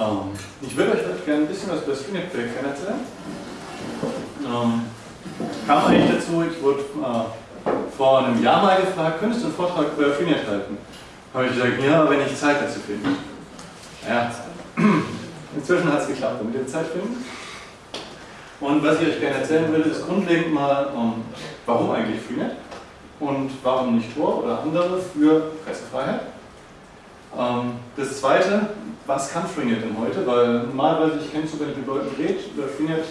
Ähm, ich würde euch heute gerne ein bisschen was über das Freenet-Projekt erzählen. Ähm, kam eigentlich dazu, ich wurde äh, vor einem Jahr mal gefragt, könntest du einen Vortrag über Freenet halten? Habe ich gesagt, ja, wenn ich Zeit dazu finde. Ja, inzwischen hat es geklappt, damit ihr Zeit finden. Und was ich euch gerne erzählen will, ist grundlegend mal, um, ähm, warum eigentlich Freenet und warum nicht Tor oder andere für Pressefreiheit. Ähm, das zweite, was kann Freenet denn heute? Weil normalerweise, ich kenne sogar nicht mit Leuten redet, über Freenet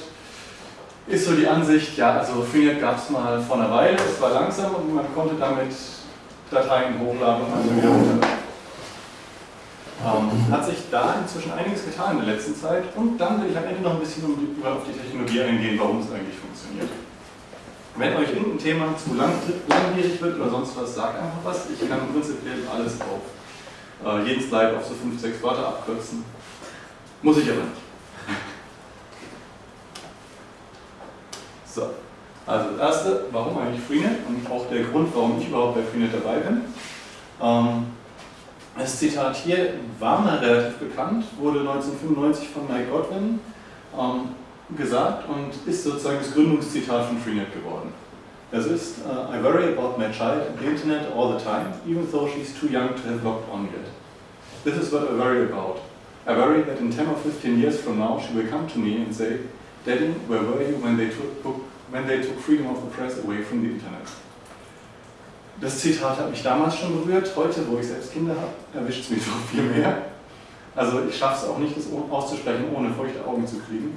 ist so die Ansicht, ja, also Freenet gab es mal vor einer Weile, es war langsam und man konnte damit Dateien hochladen und also wieder runterladen. Ähm, hat sich da inzwischen einiges getan in der letzten Zeit und dann will ich am Ende noch ein bisschen die, auf die Technologie eingehen, warum es eigentlich funktioniert. Wenn euch irgendein Thema zu lang, langwierig wird oder sonst was, sagt einfach was. Ich kann prinzipiell alles auf äh, jeden Slide auf so 5, 6 Wörter abkürzen. Muss ich aber nicht. So, also das erste, warum eigentlich Freenet und auch der Grund, warum ich überhaupt bei Freenet dabei bin. Ähm, das Zitat hier war mal relativ bekannt, wurde 1995 von Mike Godwin ähm, gesagt und ist sozusagen das Gründungszitat von Freenet geworden. Das ist uh, I worry about my child and the internet all the time, even though she's too young to have logged on yet. This is what I worry about. I worry that in 10 or 15 years from now she will come to me and say, Daddy, where were you when they took, when they took freedom of the press away from the internet? Das Zitat hat mich damals schon berührt. Heute, wo ich selbst Kinder habe, erwischt es mich noch viel mehr. Also ich schaffe es auch nicht, das auszusprechen, ohne feuchte Augen zu kriegen.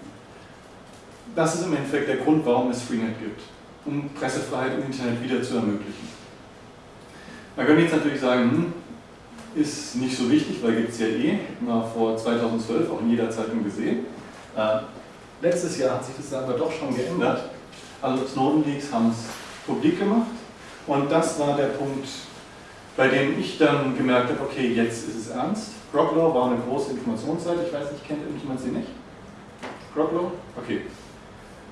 Das ist im Endeffekt der Grund, warum es Freenet gibt um Pressefreiheit im Internet wieder zu ermöglichen. Man könnte jetzt natürlich sagen, hm, ist nicht so wichtig, weil gibt es ja eh, war vor 2012 auch in jeder Zeitung gesehen. Äh, letztes Jahr hat sich das aber doch schon geändert. Also Snowden Leaks haben es publik gemacht und das war der Punkt, bei dem ich dann gemerkt habe, okay, jetzt ist es ernst. Groglaw war eine große Informationsseite, ich weiß nicht, kennt irgendjemand sie nicht? Groglaw? Okay,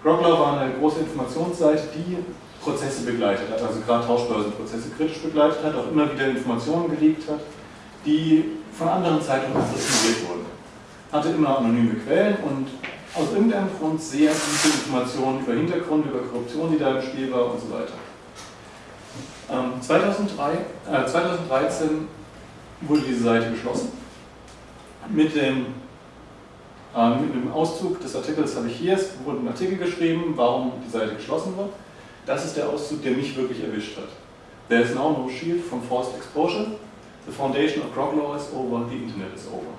Grogler war eine große Informationsseite, die Prozesse begleitet hat, also gerade Tauschbörsenprozesse kritisch begleitet hat, auch immer wieder Informationen geleakt hat, die von anderen Zeitungen interessiert wurden. Hatte immer anonyme Quellen und aus irgendeinem Grund sehr gute Informationen über Hintergrund, über Korruption, die da im Spiel war und so weiter. Ähm, 2003, äh, 2013 wurde diese Seite geschlossen mit dem ähm, mit dem Auszug des Artikels habe ich hier, es wurde ein Artikel geschrieben, warum die Seite geschlossen wird. Das ist der Auszug, der mich wirklich erwischt hat. There is now no shield from forced exposure. The foundation of Grog Law is over, the Internet is over.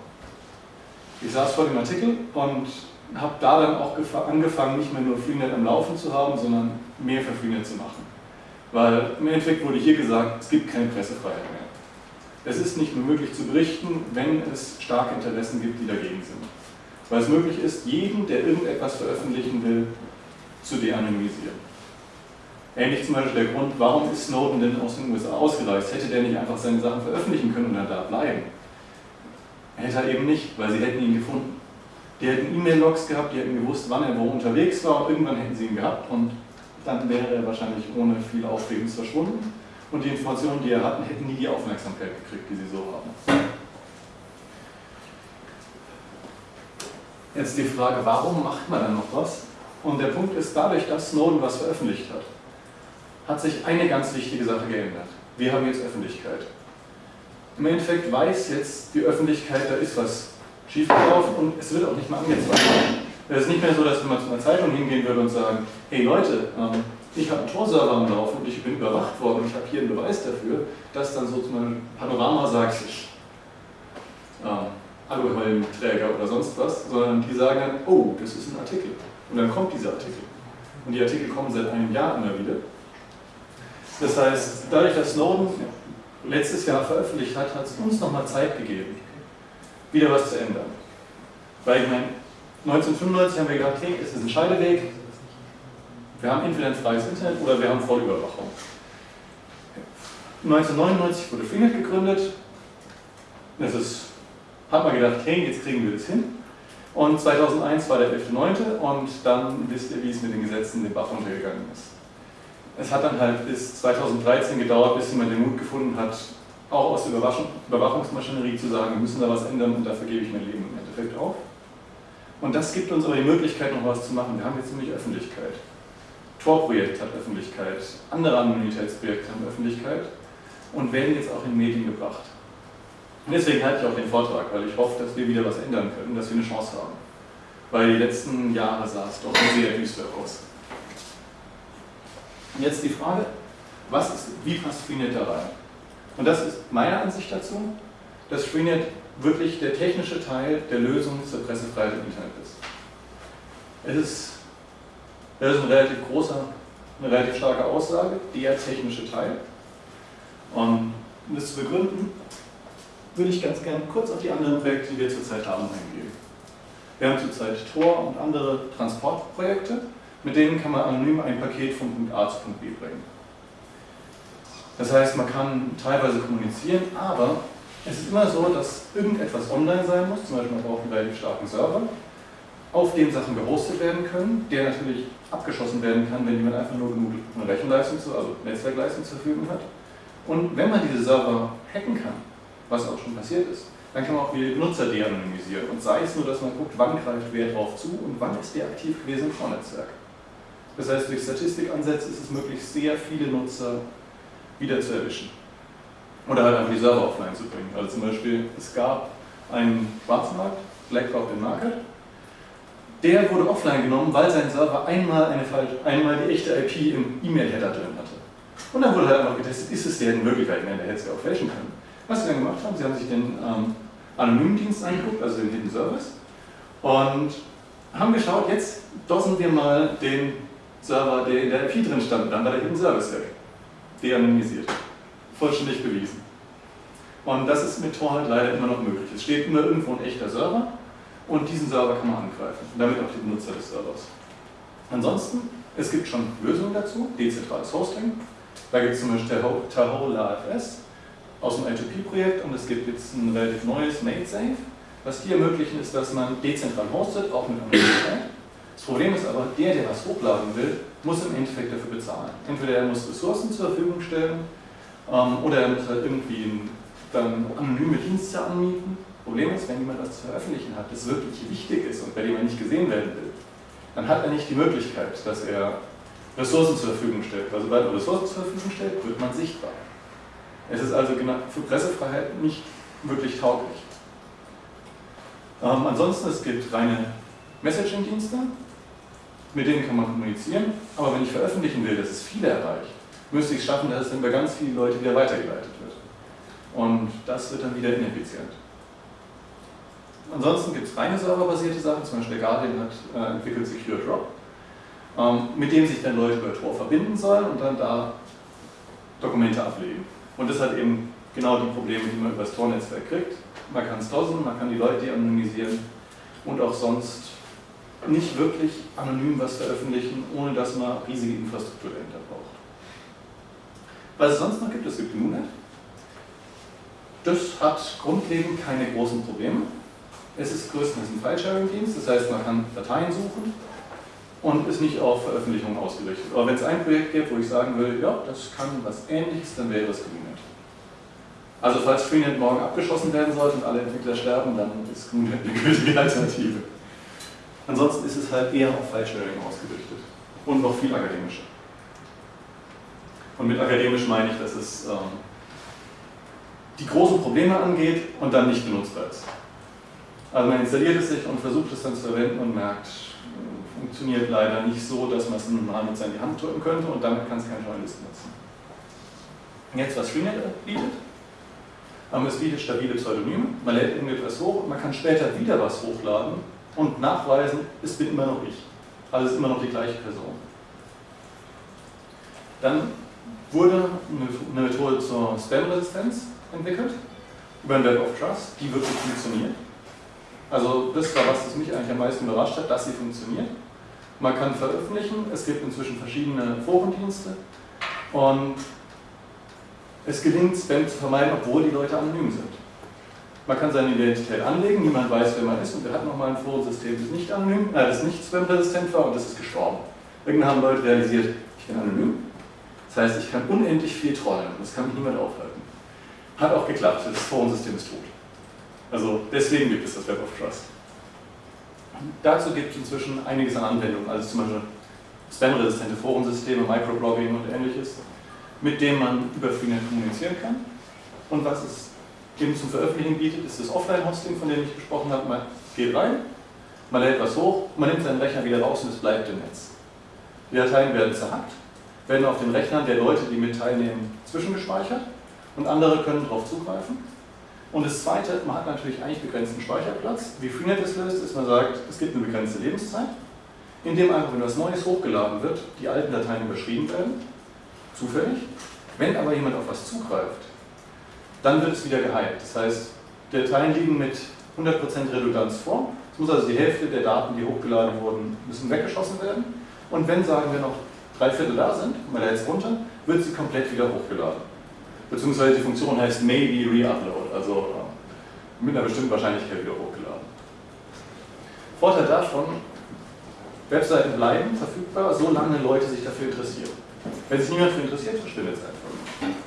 Ich saß vor dem Artikel und habe da dann auch angefangen, nicht mehr nur Freenet am Laufen zu haben, sondern mehr für Freenet zu machen. Weil im Endeffekt wurde hier gesagt, es gibt keine Pressefreiheit mehr. Es ist nicht mehr möglich zu berichten, wenn es starke Interessen gibt, die dagegen sind weil es möglich ist, jeden, der irgendetwas veröffentlichen will, zu de-anonymisieren. Ähnlich zum Beispiel der Grund, warum ist Snowden denn aus den USA ausgereist? Hätte der nicht einfach seine Sachen veröffentlichen können und dann da bleiben? Hätte er eben nicht, weil sie hätten ihn gefunden. Die hätten E-Mail-Logs gehabt, die hätten gewusst, wann er wo unterwegs war und irgendwann hätten sie ihn gehabt und dann wäre er wahrscheinlich ohne viel Aufregens verschwunden und die Informationen, die er hatten, hätten nie die Aufmerksamkeit gekriegt, die sie so haben. Jetzt die Frage, warum macht man dann noch was? Und der Punkt ist, dadurch, dass Snowden was veröffentlicht hat, hat sich eine ganz wichtige Sache geändert. Wir haben jetzt Öffentlichkeit. Im Endeffekt weiß jetzt die Öffentlichkeit, da ist was schiefgelaufen und es wird auch nicht mehr angezeigt. Es ist nicht mehr so, dass wenn man zu einer Zeitung hingehen würde und sagen, hey Leute, ähm, ich habe einen Tor-Server am Laufen und ich bin überwacht worden und ich habe hier einen Beweis dafür, dass dann so zum Beispiel Panorama sagt, ähm, Aluhelmträger oder sonst was, sondern die sagen dann, oh, das ist ein Artikel. Und dann kommt dieser Artikel. Und die Artikel kommen seit einem Jahr immer wieder. Das heißt, dadurch, dass Snowden letztes Jahr veröffentlicht hat, hat es uns nochmal Zeit gegeben, wieder was zu ändern. Weil ich meine, 1995 haben wir gedacht, hey, es ist ein Scheideweg, wir haben entweder ein freies Internet oder wir haben Vollüberwachung. 1999 wurde Freenet gegründet, das ist hat man gedacht, hey, jetzt kriegen wir das hin. Und 2001 war der 11.9. und dann wisst ihr, wie es mit den Gesetzen den Bach runtergegangen ist. Es hat dann halt bis 2013 gedauert, bis jemand den Mut gefunden hat, auch aus der Überwachungsmaschinerie zu sagen, wir müssen da was ändern und dafür gebe ich mein Leben im. Endeffekt auf. Und das gibt uns aber die Möglichkeit, noch was zu machen. Wir haben jetzt nämlich Öffentlichkeit. Tor-Projekt hat Öffentlichkeit, andere Anonymitätsprojekte haben Öffentlichkeit und werden jetzt auch in Medien gebracht. Und deswegen halte ich auch den Vortrag, weil ich hoffe, dass wir wieder was ändern können, dass wir eine Chance haben. Weil die letzten Jahre sah es doch sehr düster aus. Und jetzt die Frage, was ist, wie passt Freenet da rein? Und das ist meine Ansicht dazu, dass Freenet wirklich der technische Teil der Lösung zur Pressefreiheit im Internet ist. Es ist, es ist ein relativ großer, eine relativ starke Aussage, der technische Teil. Und um das zu begründen, würde ich ganz gerne kurz auf die anderen Projekte, die wir zurzeit haben, eingehen. Wir haben zurzeit Tor und andere Transportprojekte, mit denen kann man anonym ein Paket von Punkt A zu Punkt B bringen. Das heißt, man kann teilweise kommunizieren, aber es ist immer so, dass irgendetwas online sein muss, zum Beispiel man braucht einen relativ starken Server, auf dem Sachen gehostet werden können, der natürlich abgeschossen werden kann, wenn jemand einfach nur genug Rechenleistung, also Netzwerkleistung zur Verfügung hat. Und wenn man diese Server hacken kann, was auch schon passiert ist, dann kann man auch wieder die Benutzer de-anonymisieren. Und sei es nur, dass man guckt, wann greift wer drauf zu und wann ist der aktiv gewesen im Vornetzwerk. Das heißt, durch Statistikansätze ist es möglich, sehr viele Nutzer wieder zu erwischen. Oder halt einfach die Server offline zu bringen. Also zum Beispiel, es gab einen Schwarzmarkt, BlackRock den Market, der wurde offline genommen, weil sein Server einmal, eine einmal die echte IP im E-Mail-Header drin hatte. Und dann wurde halt einfach getestet, ist es der in Wirklichkeit? Ich meine, der hätte es ja auch fälschen können. Was sie dann gemacht haben, sie haben sich den ähm, anonymen Dienst angeguckt, also den Hidden Service, und haben geschaut, jetzt dossen wir mal den Server, der in der IP drin stand, dann war der Hidden Service weg de-anonymisiert. Vollständig bewiesen. Und das ist mit Tor halt leider immer noch möglich. Es steht immer irgendwo ein echter Server und diesen Server kann man angreifen. Und damit auch die Benutzer des Servers. Ansonsten, es gibt schon Lösungen dazu, dezentrales Hosting. Da gibt es zum Beispiel Tahoe LAFS aus dem I2P-Projekt und es gibt jetzt ein relativ neues MadeSafe. Was die ermöglichen, ist, dass man dezentral hostet, auch mit Anonymität. Das Problem ist aber, der, der was hochladen will, muss im Endeffekt dafür bezahlen. Entweder er muss Ressourcen zur Verfügung stellen ähm, oder er muss halt irgendwie dann anonyme Dienste anmieten. Problem ist, wenn jemand was zu veröffentlichen hat, das wirklich wichtig ist und bei dem er nicht gesehen werden will, dann hat er nicht die Möglichkeit, dass er Ressourcen zur Verfügung stellt. Weil sobald er Ressourcen zur Verfügung stellt, wird man sichtbar. Es ist also für Pressefreiheit nicht wirklich tauglich. Ähm, ansonsten, es gibt reine Messaging-Dienste, mit denen kann man kommunizieren, aber wenn ich veröffentlichen will, dass es viele erreicht, müsste ich es schaffen, dass es dann bei ganz vielen Leuten wieder weitergeleitet wird. Und das wird dann wieder ineffizient. Ansonsten gibt es reine serverbasierte Sachen, zum Beispiel der Guardian hat äh, entwickelt Secure Drop, ähm, mit dem sich dann Leute über Tor verbinden sollen und dann da Dokumente ablegen. Und das hat eben genau die Probleme, die man über das Tor-Netzwerk kriegt. Man kann es dosen, man kann die Leute anonymisieren und auch sonst nicht wirklich anonym was veröffentlichen, ohne dass man riesige Infrastruktur dahinter braucht. Was es sonst noch gibt, es gibt GNUNet. Das hat grundlegend keine großen Probleme. Es ist größtenteils ein File-Sharing-Dienst, das heißt, man kann Dateien suchen und ist nicht auf Veröffentlichungen ausgerichtet. Aber wenn es ein Projekt gibt, wo ich sagen will, ja, das kann was ähnliches, dann wäre es GNUNet. Also falls Freenet morgen abgeschossen werden sollte und alle Entwickler sterben, dann ist GNUNet eine gültige Alternative. Ansonsten ist es halt eher auf File-Sharing ausgerichtet und noch viel akademischer. Und mit akademisch meine ich, dass es ähm, die großen Probleme angeht und dann nicht benutzbar ist. Also man installiert es sich und versucht es dann zu verwenden und merkt, funktioniert leider nicht so, dass man es einem normalen Nutzer in die Hand drücken könnte und damit kann es kein Journalist nutzen. Jetzt, was Freenet bietet. Ähm, es bietet stabile Pseudonyme, man lädt irgendetwas hoch und man kann später wieder was hochladen und nachweisen, es bin immer noch ich. Also es ist immer noch die gleiche Person. Dann wurde eine Methode zur Spam-Resistenz entwickelt, über ein Web of Trust, die wirklich funktioniert. Also das war was, das mich eigentlich am meisten überrascht hat, dass sie funktioniert. Man kann veröffentlichen, es gibt inzwischen verschiedene Forendienste und es gelingt, Spam zu vermeiden, obwohl die Leute anonym sind. Man kann seine Identität anlegen, niemand weiß, wer man ist und wir hatten nochmal ein Forensystem, das nicht anonym, äh, das nicht spam-resistent war und das ist gestorben. Irgendwann haben Leute realisiert, ich bin anonym. Das heißt, ich kann unendlich viel trollen und das kann mich niemand aufhalten. Hat auch geklappt, das Forensystem ist tot. Also deswegen gibt es das Web of Trust. Dazu gibt es inzwischen einiges an Anwendungen, also zum Beispiel spam-resistente Forensysteme, Microblogging und ähnliches, mit denen man über Freenet kommunizieren kann. Und was es eben zum Veröffentlichen bietet, ist das Offline-Hosting, von dem ich gesprochen habe. Man geht rein, man lädt was hoch, man nimmt seinen Rechner wieder raus und es bleibt im Netz. Die Dateien werden zerhackt, werden auf den Rechnern der Leute, die mit teilnehmen, zwischengespeichert und andere können darauf zugreifen. Und das Zweite, man hat natürlich eigentlich begrenzten Speicherplatz. Wie Freenet es löst, ist, man sagt, es gibt eine begrenzte Lebenszeit, indem einfach, wenn was Neues hochgeladen wird, die alten Dateien überschrieben werden, zufällig. Wenn aber jemand auf was zugreift, dann wird es wieder geheilt. Das heißt, Dateien liegen mit 100% Redundanz vor. Es muss also die Hälfte der Daten, die hochgeladen wurden, müssen weggeschossen werden. Und wenn, sagen wir, noch drei Viertel da sind, man lädt es runter, wird sie komplett wieder hochgeladen beziehungsweise die Funktion heißt maybe reupload, also äh, mit einer bestimmten Wahrscheinlichkeit wieder hochgeladen. Vorteil davon, Webseiten bleiben verfügbar, solange Leute sich dafür interessieren. Wenn sich niemand dafür interessiert, verschwindet es einfach.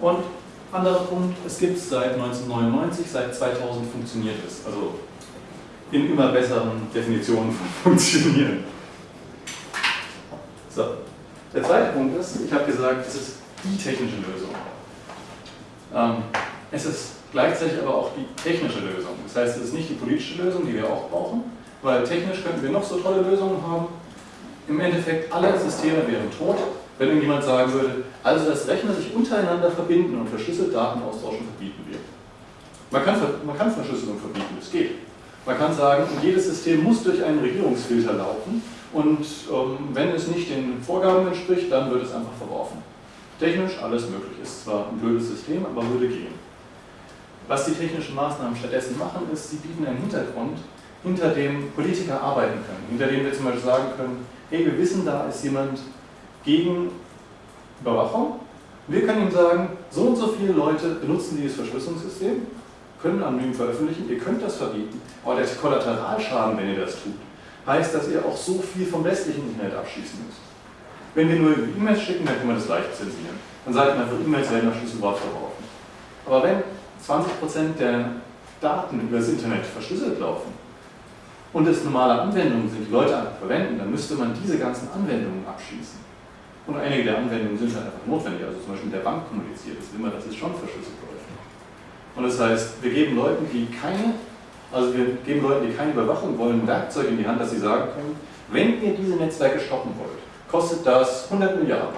Und anderer Punkt, es gibt es seit 1999, seit 2000 funktioniert es. Also in immer besseren Definitionen von funktionieren. So. Der zweite Punkt ist, ich habe gesagt, es ist die technische Lösung. Ähm, es ist gleichzeitig aber auch die technische Lösung. Das heißt, es ist nicht die politische Lösung, die wir auch brauchen, weil technisch könnten wir noch so tolle Lösungen haben. Im Endeffekt, alle Systeme wären tot, wenn irgendjemand sagen würde, also dass Rechner sich untereinander verbinden und verschlüsselt Daten austauschen, verbieten wir. Man kann, man kann Verschlüsselung verbieten, das geht. Man kann sagen, jedes System muss durch einen Regierungsfilter laufen und ähm, wenn es nicht den Vorgaben entspricht, dann wird es einfach verworfen. Technisch alles möglich. Ist zwar ein blödes System, aber würde gehen. Was die technischen Maßnahmen stattdessen machen, ist, sie bieten einen Hintergrund, hinter dem Politiker arbeiten können. Hinter dem wir zum Beispiel sagen können, hey, wir wissen, da ist jemand gegen Überwachung. Wir können ihm sagen, so und so viele Leute benutzen dieses Verschlüsselungssystem, können anonym veröffentlichen, ihr könnt das verbieten, aber der Kollateralschaden, wenn ihr das tut, heißt, dass ihr auch so viel vom restlichen Internet abschließen müsst. Wenn wir nur E-Mails schicken, dann können wir das leicht zensieren. Dann sagt man, für E-Mails werden nach Schlüsselwort verworfen. Aber wenn 20% der Daten über das Internet verschlüsselt laufen und es normale Anwendungen sind, die Leute einfach verwenden, dann müsste man diese ganzen Anwendungen abschließen. Und einige der Anwendungen sind halt einfach notwendig, also zum Beispiel mit der Bank kommuniziert, das will man, dass es schon verschlüsselt läuft. Und das heißt, wir geben Leuten, die keine, also wir geben Leuten, die keine Überwachung wollen, ein Werkzeug in die Hand, dass sie sagen können, wenn ihr diese Netzwerke stoppen wollt, kostet das 100 Milliarden.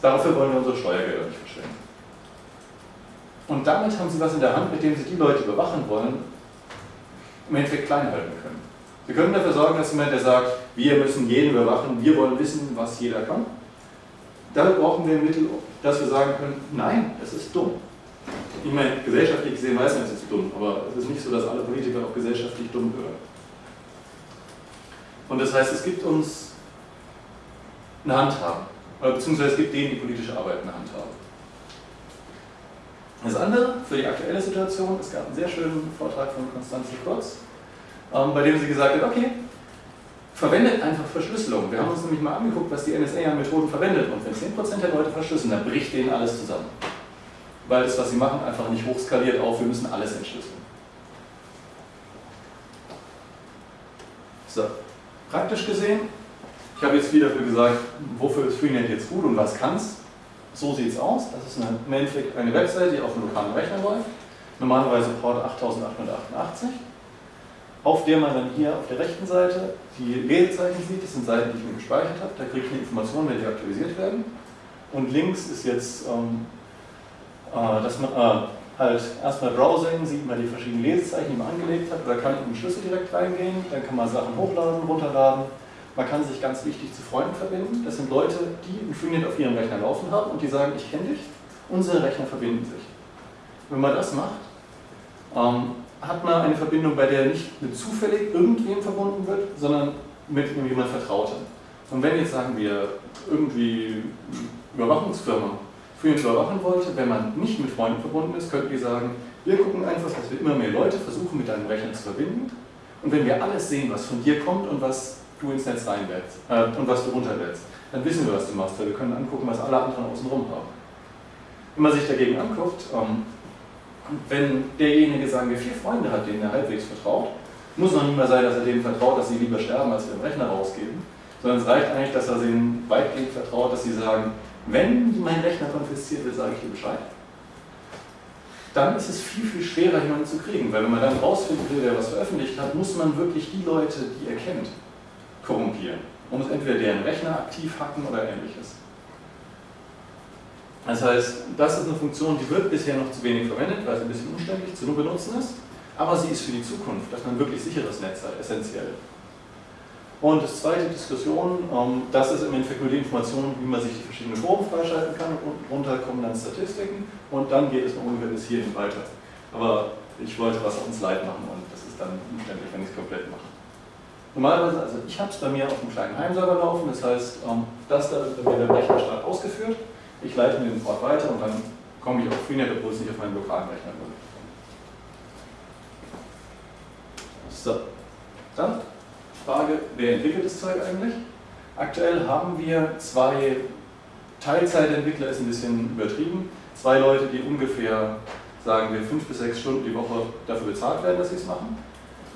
Dafür wollen wir unsere Steuergelder nicht verschwenden. Und damit haben sie was in der Hand, mit dem sie die Leute überwachen wollen, im Endeffekt klein halten können. Sie können dafür sorgen, dass jemand, der sagt, wir müssen jeden überwachen, wir wollen wissen, was jeder kann. Damit brauchen wir ein Mittel, dass wir sagen können, nein, es ist dumm. Ich meine, gesellschaftlich gesehen weiß man, es ist dumm, aber es ist nicht so, dass alle Politiker auch gesellschaftlich dumm gehören. Und das heißt, es gibt uns eine Hand haben. Oder beziehungsweise es gibt denen, die politische Arbeit eine Hand haben. Das andere für die aktuelle Situation, es gab einen sehr schönen Vortrag von Konstanze Kurz, ähm, bei dem sie gesagt hat, okay, verwendet einfach Verschlüsselung. Wir haben uns nämlich mal angeguckt, was die NSA an Methoden verwendet und wenn 10% der Leute verschlüsseln, dann bricht denen alles zusammen. Weil das, was sie machen, einfach nicht hochskaliert auf, wir müssen alles entschlüsseln. So, praktisch gesehen ich habe jetzt viel dafür gesagt, wofür ist Freenet jetzt gut und was kann es. So sieht es aus. Das ist eine, Endeffekt eine Webseite, die auf einem lokalen Rechner läuft. Normalerweise Port 8888. Auf der man dann hier auf der rechten Seite die Lesezeichen sieht. Das sind Seiten, die ich mir gespeichert habe. Da kriege ich eine Information, wenn die aktualisiert werden. Und links ist jetzt, ähm, äh, dass man äh, halt erstmal Browsing, sieht man die verschiedenen Lesezeichen, die man angelegt hat. Oder kann ich mit dem Schlüssel direkt reingehen. Dann kann man Sachen hochladen, runterladen man kann sich ganz wichtig zu Freunden verbinden. Das sind Leute, die ein Freenet auf ihrem Rechner laufen haben und die sagen, ich kenne dich, unsere Rechner verbinden sich. Wenn man das macht, ähm, hat man eine Verbindung, bei der nicht mit zufällig irgendwem verbunden wird, sondern mit jemand Vertrautem. Und wenn jetzt, sagen wir, irgendwie Überwachungsfirma Freenet überwachen wollte, wenn man nicht mit Freunden verbunden ist, könnten wir sagen, wir gucken einfach, dass wir immer mehr Leute versuchen, mit deinem Rechner zu verbinden. Und wenn wir alles sehen, was von dir kommt und was du ins Netz reinlädst äh, und was du runterlädst, dann wissen wir, was du machst, weil wir können angucken, was alle anderen außenrum haben. Wenn man sich dagegen anguckt, ähm, wenn derjenige, sagen wir, vier Freunde hat, denen er halbwegs vertraut, Muss noch nicht mal sein, dass er denen vertraut, dass sie lieber sterben, als wir den Rechner rausgeben, sondern es reicht eigentlich, dass er denen weitgehend vertraut, dass sie sagen, wenn mein Rechner konfisziert wird, sage ich dir Bescheid. Dann ist es viel, viel schwerer, jemanden zu kriegen, weil wenn man dann rausfinden will, wer was veröffentlicht hat, muss man wirklich die Leute, die er kennt, korrumpieren. Man muss entweder deren Rechner aktiv hacken oder ähnliches. Das heißt, das ist eine Funktion, die wird bisher noch zu wenig verwendet, weil sie ein bisschen umständlich zu benutzen ist, aber sie ist für die Zukunft, dass man wirklich sicheres Netz hat, essentiell. Und das zweite Diskussion, ähm, das ist im Endeffekt nur die Information, wie man sich die verschiedenen Foren freischalten kann und runter kommen dann Statistiken und dann geht es noch ungefähr bis hierhin weiter. Aber ich wollte was auf uns leid machen und das ist dann umständlich, wenn ich es komplett mache. Normalerweise, also ich habe es bei mir auf einem kleinen Heimserver laufen, das heißt, ähm, das da wird der Rechnerstart ausgeführt, ich leite mir den Port weiter und dann komme ich auf Freenet, obwohl es nicht auf meinem lokalen Rechner wird. So, dann Frage, wer entwickelt das Zeug eigentlich? Aktuell haben wir zwei Teilzeitentwickler, ist ein bisschen übertrieben, zwei Leute, die ungefähr, sagen wir, fünf bis sechs Stunden die Woche dafür bezahlt werden, dass sie es machen.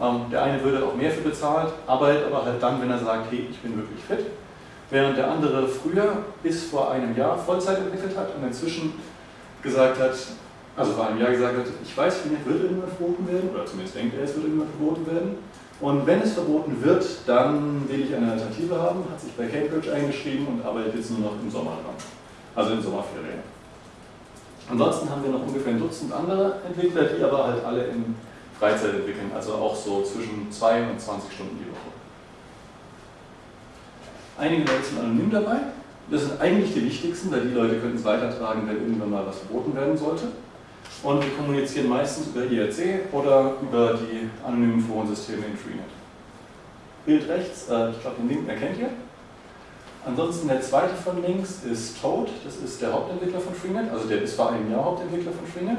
Ähm, der eine würde auch mehr für bezahlt, arbeitet aber halt dann, wenn er sagt, hey, ich bin wirklich fit. Während der andere früher bis vor einem Jahr Vollzeit entwickelt hat und inzwischen gesagt hat, also vor einem Jahr gesagt hat, ich weiß, vielleicht wird irgendwann verboten werden, oder zumindest denkt er, es wird irgendwann verboten werden. Und wenn es verboten wird, dann will ich eine Alternative haben, hat sich bei Cambridge eingeschrieben und arbeitet jetzt nur noch im Sommer dran. Also in Sommerferien. Ansonsten haben wir noch ungefähr ein Dutzend andere Entwickler, die aber halt alle in Freizeit entwickeln, also auch so zwischen 2 und 20 Stunden die Woche. Einige Leute sind anonym dabei. Das sind eigentlich die wichtigsten, weil die Leute können es weitertragen, wenn irgendwann mal was verboten werden sollte. Und wir kommunizieren meistens über IRC oder über die anonymen Forensysteme in Freenet. Bild rechts, äh, ich glaube den Link erkennt ihr. Ansonsten der zweite von links ist Toad, das ist der Hauptentwickler von Freenet, also der ist vor einem Jahr Hauptentwickler von Freenet.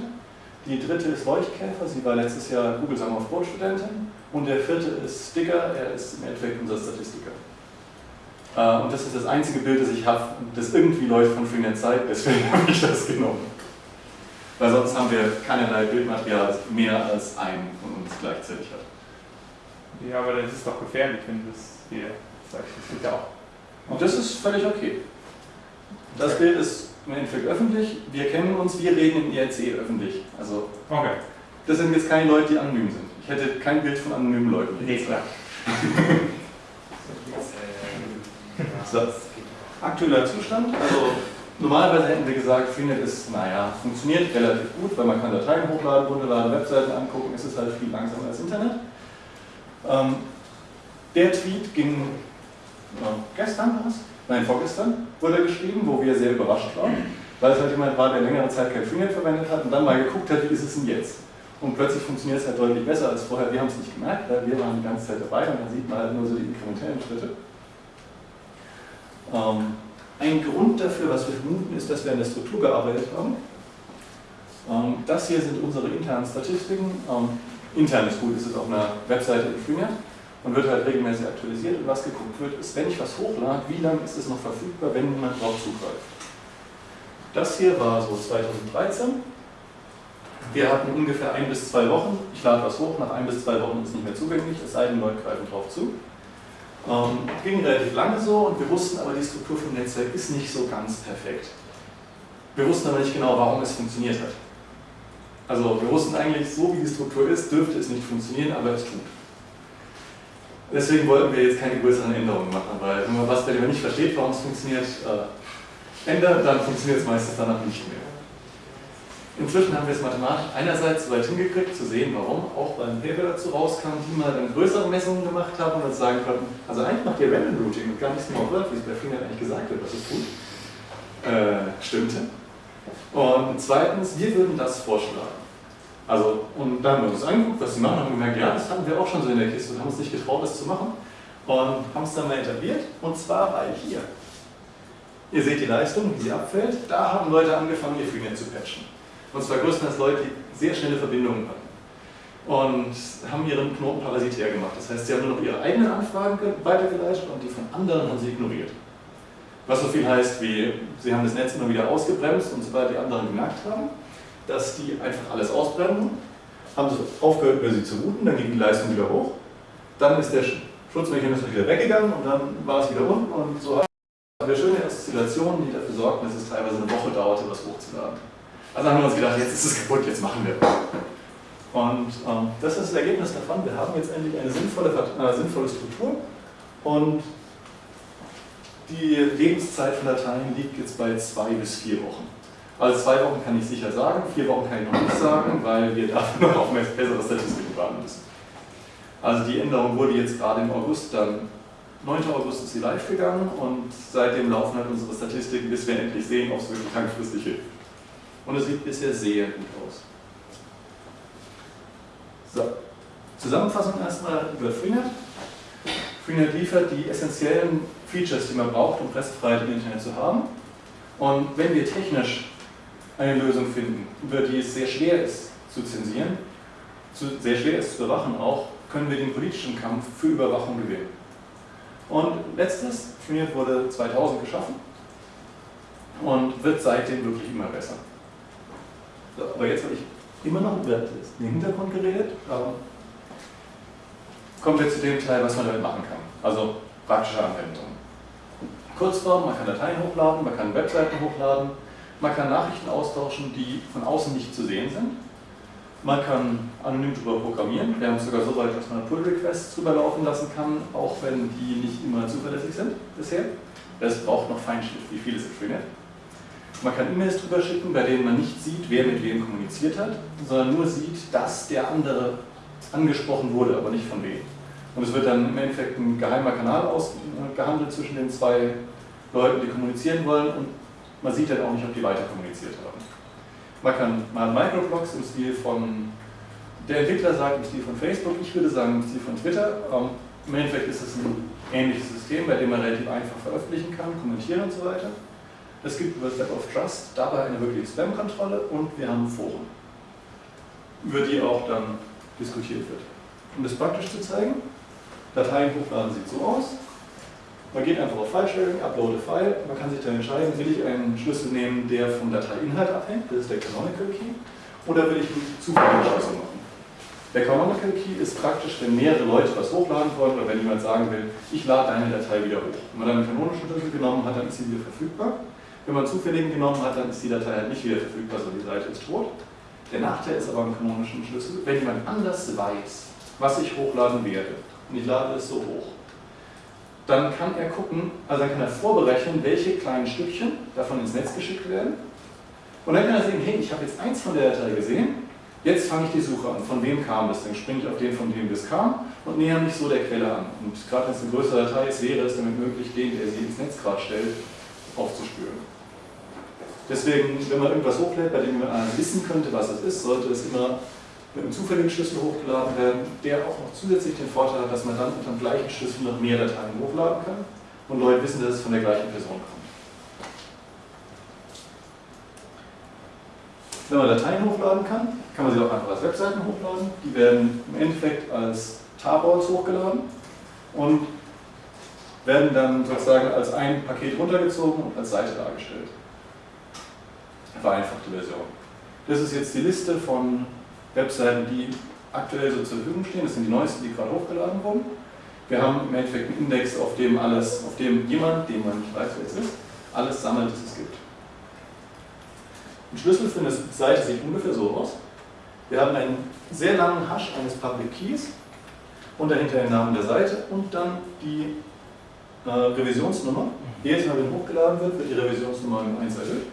Die dritte ist Leuchtkäfer, sie war letztes Jahr Google Summer of Code Studentin. Und der vierte ist Sticker, er ist im Endeffekt unser Statistiker. Äh, und das ist das einzige Bild, das ich habe, das irgendwie Leute von Freenet zeigt, deswegen habe ich das genommen. Weil sonst haben wir keinerlei Bildmaterial, das mehr als einen von uns gleichzeitig hat. Ja, aber das ist doch gefährlich, wenn du es hier sagst. Das geht ja auch. Und das ist völlig okay. Das Bild ist im Endeffekt öffentlich. Wir kennen uns, wir reden im IRC öffentlich. Also, okay. das sind jetzt keine Leute, die anonym sind. Ich hätte kein Bild von anonymen Leuten. Nee, klar. so. Aktueller Zustand, also normalerweise hätten wir gesagt, Freenet ist, naja, funktioniert relativ gut, weil man kann Dateien hochladen, runterladen, Webseiten angucken, es ist halt viel langsamer als Internet. Ähm, der Tweet ging äh, gestern war es? Nein, vorgestern wurde er geschrieben, wo wir sehr überrascht waren, weil es halt jemand war, der längere Zeit kein Freenet verwendet hat und dann mal geguckt hat, wie ist es denn jetzt? Und plötzlich funktioniert es halt deutlich besser als vorher. Wir haben es nicht gemerkt, weil wir waren die ganze Zeit dabei und dann sieht man halt nur so die inkrementellen Schritte. Ähm, ein Grund dafür, was wir vermuten, ist, dass wir an der Struktur gearbeitet haben. Ähm, das hier sind unsere internen Statistiken. Ähm, intern ist gut, ist es auf einer Webseite in Freenet und wird halt regelmäßig aktualisiert. Und was geguckt wird, ist, wenn ich was hochlade, wie lange ist es noch verfügbar, wenn jemand drauf zugreift. Das hier war so 2013. Wir hatten ungefähr ein bis zwei Wochen. Ich lade was hoch, nach ein bis zwei Wochen ist es nicht mehr zugänglich, es sei denn, Leute greifen drauf zu. Ähm, ging relativ lange so und wir wussten aber, die Struktur vom Netzwerk ist nicht so ganz perfekt. Wir wussten aber nicht genau, warum es funktioniert hat. Also wir wussten eigentlich, so wie die Struktur ist, dürfte es nicht funktionieren, aber es tut. Deswegen wollten wir jetzt keine größeren Änderungen machen, weil wenn man was bei dem nicht versteht, warum es funktioniert, äh, ändert, dann funktioniert es meistens danach nicht mehr. Inzwischen haben wir es mathematisch einerseits weit hingekriegt, zu sehen, warum, auch beim Paper dazu rauskam, die mal dann größere Messungen gemacht haben und uns sagen konnten, also eigentlich macht ihr Random Routing und gar nicht Small Word, wie es bei Freenet eigentlich gesagt wird, was es tut. Äh, stimmte. Und zweitens, wir würden das vorschlagen. Also, und dann haben wir uns angeguckt, was sie machen, und gemerkt, ja, das hatten wir auch schon so in der Kiste und haben uns nicht getraut, das zu machen. Und haben es dann mal etabliert, und zwar weil hier. Ihr seht die Leistung, wie sie abfällt. Da haben Leute angefangen, ihr Freenet zu patchen. Und zwar größtenteils Leute, die sehr schnelle Verbindungen hatten. Und haben ihren Knoten parasitär gemacht. Das heißt, sie haben nur noch ihre eigenen Anfragen weitergeleitet und die von anderen haben sie ignoriert. Was so viel heißt wie, sie haben das Netz immer wieder ausgebremst und sobald die anderen gemerkt haben, dass die einfach alles ausbremsen, haben sie aufgehört, über sie zu routen, dann ging die Leistung wieder hoch dann ist der Schutzmechanismus wieder weggegangen und dann war es wieder unten und so haben wir schöne Oszillationen, die dafür sorgten, dass es teilweise eine Woche dauerte, was hochzuladen. Also haben wir uns gedacht, jetzt ist es kaputt, jetzt machen wir. Und ähm, das ist das Ergebnis davon. Wir haben jetzt endlich eine sinnvolle, äh, sinnvolle Struktur und die Lebenszeit von Dateien liegt jetzt bei zwei bis vier Wochen. Also zwei Wochen kann ich sicher sagen, vier Wochen kann ich noch nicht sagen, weil wir dafür noch auf bessere Statistiken warten müssen. Also die Änderung wurde jetzt gerade im August dann 9. August ist sie live gegangen und seitdem laufen halt unsere Statistiken, bis wir endlich sehen, ob es wirklich langfristig hilft. Und es sieht bisher sehr gut aus. So, Zusammenfassung erstmal über Freenet. Freenet liefert die essentiellen Features, die man braucht, um Pressefreiheit im Internet zu haben. Und wenn wir technisch eine Lösung finden, über die es sehr schwer ist zu zensieren, sehr schwer ist zu überwachen auch, können wir den politischen Kampf für Überwachung gewinnen. Und letztes, Freenet wurde 2000 geschaffen und wird seitdem wirklich immer besser. So, aber jetzt habe ich immer noch über den Hintergrund geredet. Ähm, kommen wir zu dem Teil, was man damit machen kann. Also praktische Anwendungen. Kurzform, man kann Dateien hochladen, man kann Webseiten hochladen, man kann Nachrichten austauschen, die von außen nicht zu sehen sind. Man kann anonym darüber programmieren. Wir haben es sogar so weit, dass man Pull-Requests drüber laufen lassen kann, auch wenn die nicht immer zuverlässig sind bisher. Es braucht noch Feinschliff, wie viele sind Freenet. Man kann E-Mails drüber schicken, bei denen man nicht sieht, wer mit wem kommuniziert hat, sondern nur sieht, dass der andere angesprochen wurde, aber nicht von wem. Und es wird dann im Endeffekt ein geheimer Kanal ausgehandelt zwischen den zwei Leuten, die kommunizieren wollen und man sieht dann auch nicht, ob die weiter kommuniziert haben. Man kann mal Microblogs im Stil von, der Entwickler sagt im Stil von Facebook, ich würde sagen im Stil von Twitter. Ähm, Im Endeffekt ist es ein ähnliches System, bei dem man relativ einfach veröffentlichen kann, kommentieren und so weiter. Es gibt über Step of Trust dabei eine wirkliche Spam-Kontrolle und wir haben Foren, über die auch dann diskutiert wird. Um das praktisch zu zeigen, Dateien hochladen sieht so aus. Man geht einfach auf File-Sharing, upload a File, man kann sich dann entscheiden, will ich einen Schlüssel nehmen, der vom Dateiinhalt abhängt, das ist der Canonical Key, oder will ich einen zufälligen Schlüssel machen. Der Canonical Key ist praktisch, wenn mehrere Leute was hochladen wollen oder wenn jemand sagen will, ich lade deine Datei wieder hoch. Wenn man dann einen kanonischen Schlüssel genommen hat, dann ist sie wieder verfügbar. Wenn man zufälligen genommen hat, dann ist die Datei halt nicht wieder verfügbar, sondern die Seite ist tot. Der Nachteil ist aber am kanonischen Schlüssel, wenn jemand anders weiß, was ich hochladen werde, und ich lade es so hoch, dann kann er gucken, also dann kann er vorberechnen, welche kleinen Stückchen davon ins Netz geschickt werden. Und dann kann er sehen, hey, ich habe jetzt eins von der Datei gesehen, jetzt fange ich die Suche an, von wem kam das, dann springe ich auf den, von dem das kam und näher mich so der Quelle an. Und gerade wenn es eine größere Datei ist, wäre es damit möglich, den, der sie ins Netz gerade stellt, aufzuspüren. Deswegen, wenn man irgendwas hochlädt, bei dem man wissen könnte, was es ist, sollte es immer mit einem zufälligen Schlüssel hochgeladen werden, der auch noch zusätzlich den Vorteil hat, dass man dann unter dem gleichen Schlüssel noch mehr Dateien hochladen kann und Leute wissen, dass es von der gleichen Person kommt. Wenn man Dateien hochladen kann, kann man sie auch einfach als Webseiten hochladen. Die werden im Endeffekt als Tarbors hochgeladen und werden dann sozusagen als ein Paket runtergezogen und als Seite dargestellt vereinfachte Version. Das ist jetzt die Liste von Webseiten, die aktuell so zur Verfügung stehen. Das sind die neuesten, die gerade hochgeladen wurden. Wir haben im Endeffekt einen Index, auf dem alles, auf dem jemand, den man nicht weiß, wer es ist, alles sammelt, das es gibt. Ein Schlüssel für eine Seite sieht ungefähr so aus. Wir haben einen sehr langen Hash eines Public Keys und dahinter den Namen der Seite und dann die äh, Revisionsnummer. Jedes Mal, wenn hochgeladen wird, wird die Revisionsnummer um 1 erhöht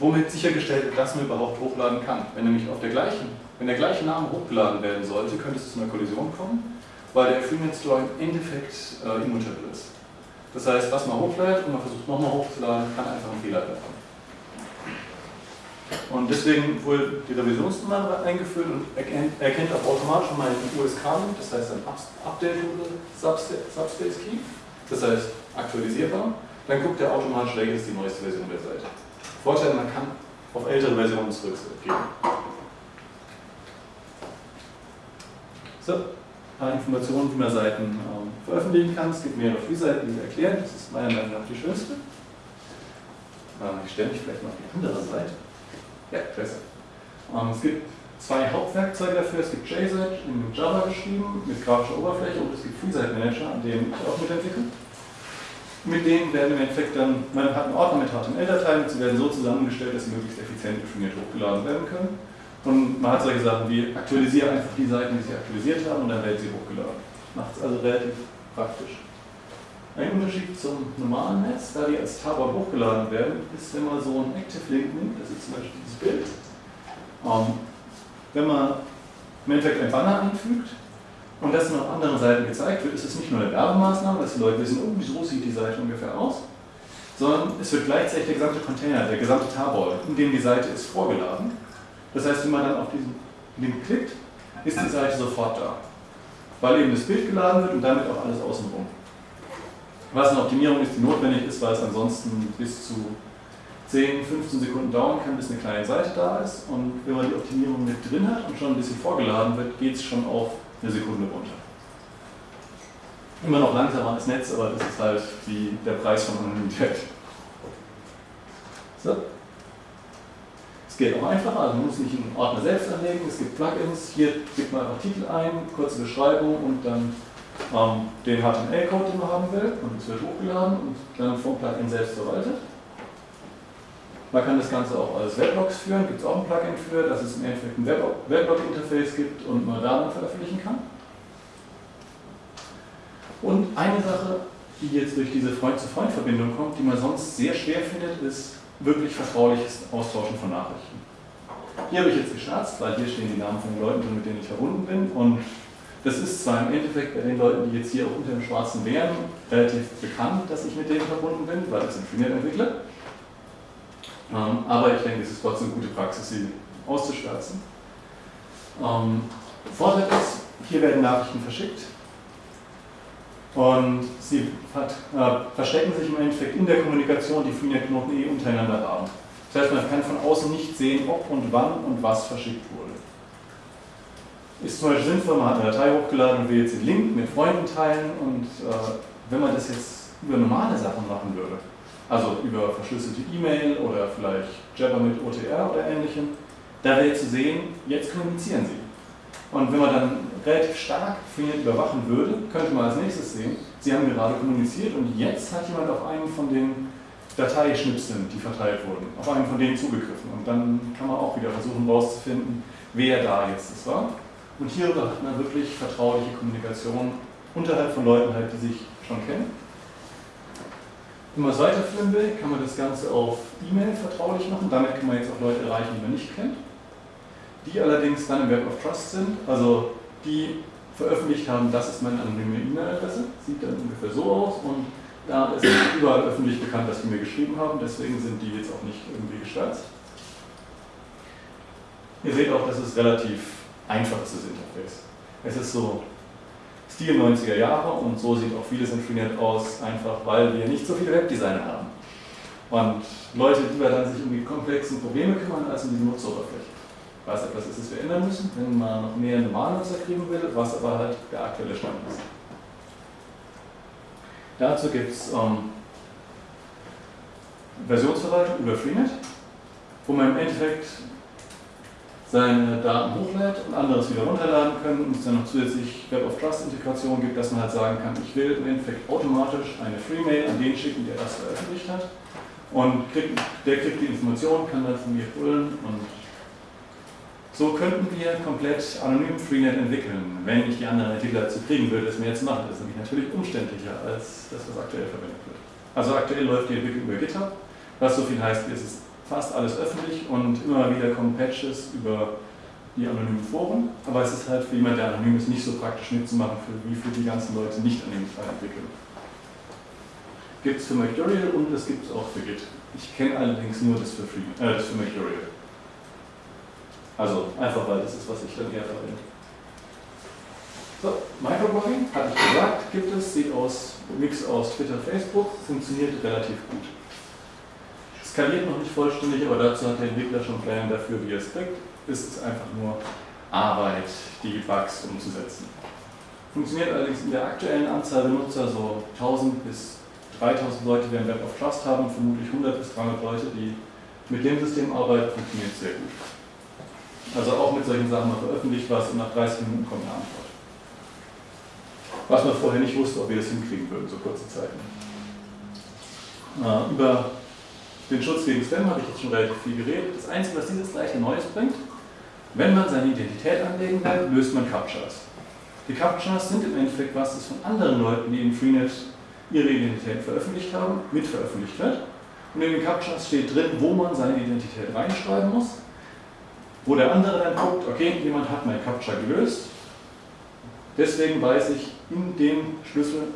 womit sichergestellt wird, dass man überhaupt hochladen kann. Wenn nämlich auf der gleichen, wenn der gleiche Name hochgeladen werden sollte, könnte es zu einer Kollision kommen, weil der Freenet Store im Endeffekt äh, immutable ist. Das heißt, was man hochlädt und man versucht nochmal hochzuladen, kann einfach ein Fehler werden. Und deswegen wurde die Revisionsnummer eingeführt und erkennt, auch automatisch mal einen USK-Link, das heißt ein Updatable Subspace Key, das heißt aktualisierbar. Dann guckt er automatisch, welche ist die neueste Version der Seite. Vorteil, man kann auf ältere Versionen zurückgehen. So, ein paar Informationen, wie man Seiten ähm, veröffentlichen kann. Es gibt mehrere Free-Seiten, die wir erklären. Das ist meiner Meinung nach die schönste. Ähm, ich stelle mich vielleicht mal auf die andere Seite. Ja, besser. Ähm, es gibt zwei Hauptwerkzeuge dafür. Es gibt JSet in Java geschrieben mit grafischer Oberfläche und es gibt FreeSite Manager, an dem ich auch mitentwickle. Mit denen werden im Endeffekt dann, man hat einen Ordner mit HTML-Dateien, sie werden so zusammengestellt, dass sie möglichst effizient definiert hochgeladen werden können. Und man hat solche Sachen wie, aktualisiere einfach die Seiten, die sie aktualisiert haben und dann werden sie hochgeladen. Macht es also relativ praktisch. Ein Unterschied zum normalen Netz, da die als Tabor hochgeladen werden, ist, wenn man so einen Active Link nimmt, das ist zum Beispiel dieses Bild, ähm, wenn man im Endeffekt ein Banner einfügt und das dann auf anderen Seiten gezeigt wird, ist es nicht nur eine Werbemaßnahme, dass die Leute wissen, oh, so sieht die Seite ungefähr aus, sondern es wird gleichzeitig der gesamte Container, der gesamte Tabor, in dem die Seite ist, vorgeladen. Das heißt, wenn man dann auf diesen Link klickt, ist die Seite sofort da, weil eben das Bild geladen wird und damit auch alles außenrum. Was eine Optimierung ist, die notwendig ist, weil es ansonsten bis zu 10, 15 Sekunden dauern kann, bis eine kleine Seite da ist. Und wenn man die Optimierung mit drin hat und schon ein bisschen vorgeladen wird, geht es schon auf eine Sekunde runter. Immer noch langsamer als Netz, aber das ist halt die, der Preis von Anonymität. So. Es geht auch einfacher, also man muss nicht einen Ordner selbst anlegen, es gibt Plugins, hier gibt man einfach Titel ein, kurze Beschreibung und dann ähm, den HTML-Code, den man haben will, und es wird hochgeladen und dann vom Plugin selbst verwaltet. Man kann das Ganze auch als Weblogs führen, gibt es auch ein Plugin für, dass es im Endeffekt ein Weblog-Interface gibt und man da dann veröffentlichen kann. Und eine Sache, die jetzt durch diese Freund-zu-Freund-Verbindung kommt, die man sonst sehr schwer findet, ist wirklich vertrauliches Austauschen von Nachrichten. Hier habe ich jetzt geschnatzt, weil hier stehen die Namen von den Leuten mit denen ich verbunden bin und das ist zwar im Endeffekt bei den Leuten, die jetzt hier auch unter dem Schwarzen wären, relativ bekannt, dass ich mit denen verbunden bin, weil das sind Freenet-Entwickler. Ähm, aber ich denke, es ist trotzdem gute Praxis, sie auszuschwärzen. Ähm, Vorteil ist, hier werden Nachrichten verschickt und sie hat, äh, verstecken sich im Endeffekt in der Kommunikation, die Freenet-Knoten eh untereinander haben. Das heißt, man kann von außen nicht sehen, ob und wann und was verschickt wurde. Ist zum Beispiel sinnvoll, man hat eine Datei hochgeladen und will jetzt den Link mit Freunden teilen und äh, wenn man das jetzt über normale Sachen machen würde, also über verschlüsselte E-Mail oder vielleicht Jabber mit OTR oder ähnlichem, da wäre zu sehen, jetzt kommunizieren sie. Und wenn man dann relativ stark Freenet überwachen würde, könnte man als nächstes sehen, sie haben gerade kommuniziert und jetzt hat jemand auf einen von den Dateischnipseln, die verteilt wurden, auf einen von denen zugegriffen. Und dann kann man auch wieder versuchen herauszufinden, wer da jetzt das war. Und hierüber hat man wirklich vertrauliche Kommunikation unterhalb von Leuten, halt, die sich schon kennen. Wenn man es weiterführen will, kann man das Ganze auf E-Mail vertraulich machen. Damit kann man jetzt auch Leute erreichen, die man nicht kennt. Die allerdings dann im Web of Trust sind, also die veröffentlicht haben, das ist meine anonyme E-Mail-Adresse, sieht dann ungefähr so aus und da ist überall öffentlich bekannt, dass die mir geschrieben haben, deswegen sind die jetzt auch nicht irgendwie geschwärzt. Ihr seht auch, das ist relativ einfaches Interface. Es ist so Stil 90er Jahre und so sieht auch vieles in Freenet aus, einfach weil wir nicht so viele Webdesigner haben. Und Leute lieber dann sich um die komplexen Probleme kümmern, als um die Nutzeroberfläche. Was etwas ist, das wir ändern müssen, wenn man noch mehr Normalnutzer kriegen will, was aber halt der aktuelle Stand ist. Dazu gibt es ähm, Versionsverwaltung über Freenet, wo man im Endeffekt seine Daten hochlädt und anderes wieder runterladen können und es dann noch zusätzlich Web of Trust Integration gibt, dass man halt sagen kann, ich will im Endeffekt automatisch eine Free-Mail an den schicken, der das veröffentlicht hat und kriegt, der kriegt die Information, kann dann von mir holen und so könnten wir komplett anonym Freenet entwickeln, wenn ich die anderen Entwickler dazu kriegen würde, es mir jetzt machen. Das ist nämlich natürlich umständlicher als das, was aktuell verwendet wird. Also aktuell läuft die Entwicklung über GitHub, was so viel heißt, es ist fast alles öffentlich und immer wieder kommen Patches über die anonymen Foren, aber es ist halt für jemanden, der anonym ist, nicht so praktisch mitzumachen, für, wie für die ganzen Leute nicht anonym entwickeln. Gibt es für Mercurial und es gibt es auch für Git. Ich kenne allerdings nur das für, Free, äh, das für Mercurial. Also einfach, weil das ist, was ich dann eher verwende. So, Microblogging, hatte ich gesagt, gibt es, sieht aus, Mix aus Twitter, Facebook, funktioniert relativ gut skaliert noch nicht vollständig, aber dazu hat der Entwickler schon Pläne dafür, wie er es kriegt. Es ist einfach nur Arbeit, die Bugs umzusetzen. Funktioniert allerdings in der aktuellen Anzahl der Nutzer so 1000 bis 3000 Leute, die ein Web of Trust haben, vermutlich 100 bis 300 Leute, die mit dem System arbeiten, funktioniert sehr gut. Also auch mit solchen Sachen, man veröffentlicht was und nach 30 Minuten kommt eine Antwort. Was man vorher nicht wusste, ob wir das hinkriegen würden, so kurze Zeit. Äh, über den Schutz gegen Spam habe ich jetzt schon relativ viel geredet. Das Einzige, was dieses gleiche Neues bringt, wenn man seine Identität anlegen will, löst man Captchas. Die Captchas sind im Endeffekt was, das von anderen Leuten, die in Freenet ihre Identität veröffentlicht haben, mitveröffentlicht wird. Und in den Captchas steht drin, wo man seine Identität reinschreiben muss, wo der andere dann guckt, okay, jemand hat mein Captcha gelöst, deswegen weiß ich, in dem Schlüssel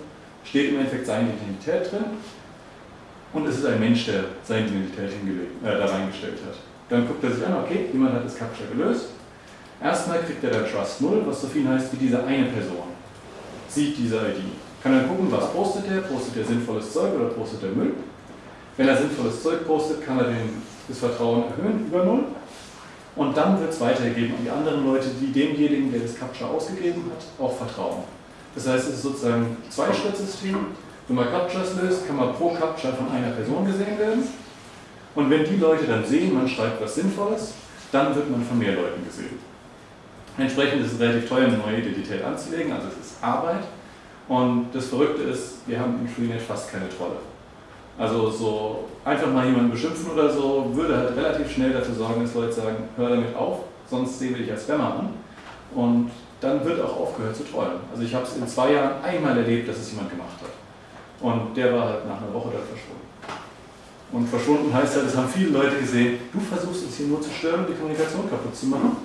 steht im Endeffekt seine Identität drin und es ist ein Mensch, der seine Identität hingelegt, äh, da reingestellt hat. Dann guckt er sich an, okay, jemand hat das Captcha gelöst. Erstmal kriegt er der Trust 0, was so viel heißt wie diese eine Person. Sieht diese ID. Kann dann gucken, was postet er, postet er sinnvolles Zeug oder postet er Müll. Wenn er sinnvolles Zeug postet, kann er den, das Vertrauen erhöhen über 0. Und dann wird es weitergegeben an die anderen Leute, die demjenigen, der das Captcha ausgegeben hat, auch vertrauen. Das heißt, es ist sozusagen ein Zwei-Schritt-System. Wenn man Captchas löst, kann man pro Captcha von einer Person gesehen werden. Und wenn die Leute dann sehen, man schreibt was Sinnvolles, dann wird man von mehr Leuten gesehen. Entsprechend ist es relativ teuer, eine neue Identität anzulegen, also es ist Arbeit. Und das Verrückte ist, wir haben im Freenet fast keine Trolle. Also so einfach mal jemanden beschimpfen oder so, würde halt relativ schnell dafür sorgen, dass Leute sagen, hör damit auf, sonst sehen wir dich als Spammer an. Und dann wird auch aufgehört zu trollen. Also ich habe es in zwei Jahren einmal erlebt, dass es jemand gemacht hat. Und der war halt nach einer Woche dann verschwunden. Und verschwunden heißt halt, es haben viele Leute gesehen, du versuchst uns hier nur zu stören, die Kommunikation kaputt zu machen.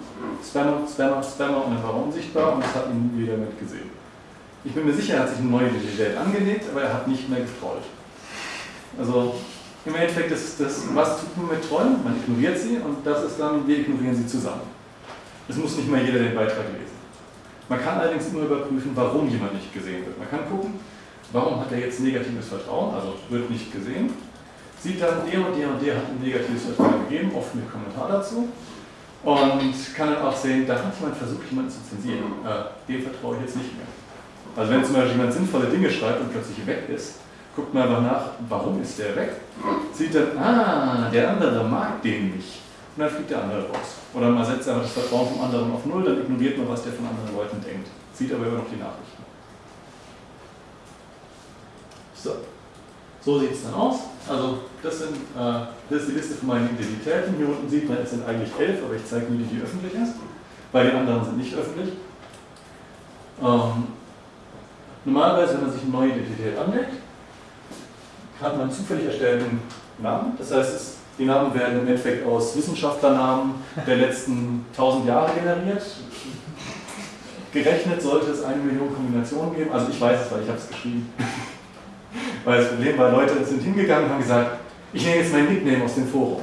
Spammer, Spammer, Spammer und dann war er unsichtbar und es hat ihn wieder mitgesehen. Ich bin mir sicher, er hat sich eine neue Identität angelegt, aber er hat nicht mehr getrollt. Also im Endeffekt ist das, was tut man mit Trollen? Man ignoriert sie und das ist dann, wir ignorieren sie zusammen. Es muss nicht mal jeder den Beitrag lesen. Man kann allerdings immer überprüfen, warum jemand nicht gesehen wird. Man kann gucken, warum hat er jetzt negatives Vertrauen, also wird nicht gesehen. Sieht dann, der und der und der hat ein negatives Vertrauen gegeben, oft mit Kommentar dazu. Und kann dann auch sehen, da hat jemand versucht, jemanden zu zensieren. Äh, dem vertraue ich jetzt nicht mehr. Also wenn zum Beispiel jemand sinnvolle Dinge schreibt und plötzlich weg ist, guckt man einfach nach, warum ist der weg? Sieht dann, ah, der andere mag den nicht. Und dann fliegt der andere raus. Oder man setzt einfach das Vertrauen vom anderen auf Null, dann ignoriert man, was der von anderen Leuten denkt. Sieht aber immer noch die Nachrichten. So, so sieht es dann aus. Also das, sind, äh, das ist die Liste von meinen Identitäten. Hier unten sieht man, es sind eigentlich elf, aber ich zeige nur die, die öffentlich ist, weil die anderen sind nicht öffentlich. Ähm, normalerweise, wenn man sich eine neue Identität anlegt, hat man zufällig erstellten Namen. Das heißt, es, die Namen werden im Endeffekt aus Wissenschaftlernamen der letzten 1000 Jahre generiert. Gerechnet sollte es eine Million Kombinationen geben. Also ich weiß es, weil ich habe es geschrieben. Weil das Problem war, Leute sind hingegangen und haben gesagt, ich nehme jetzt mein Nickname aus dem Forum.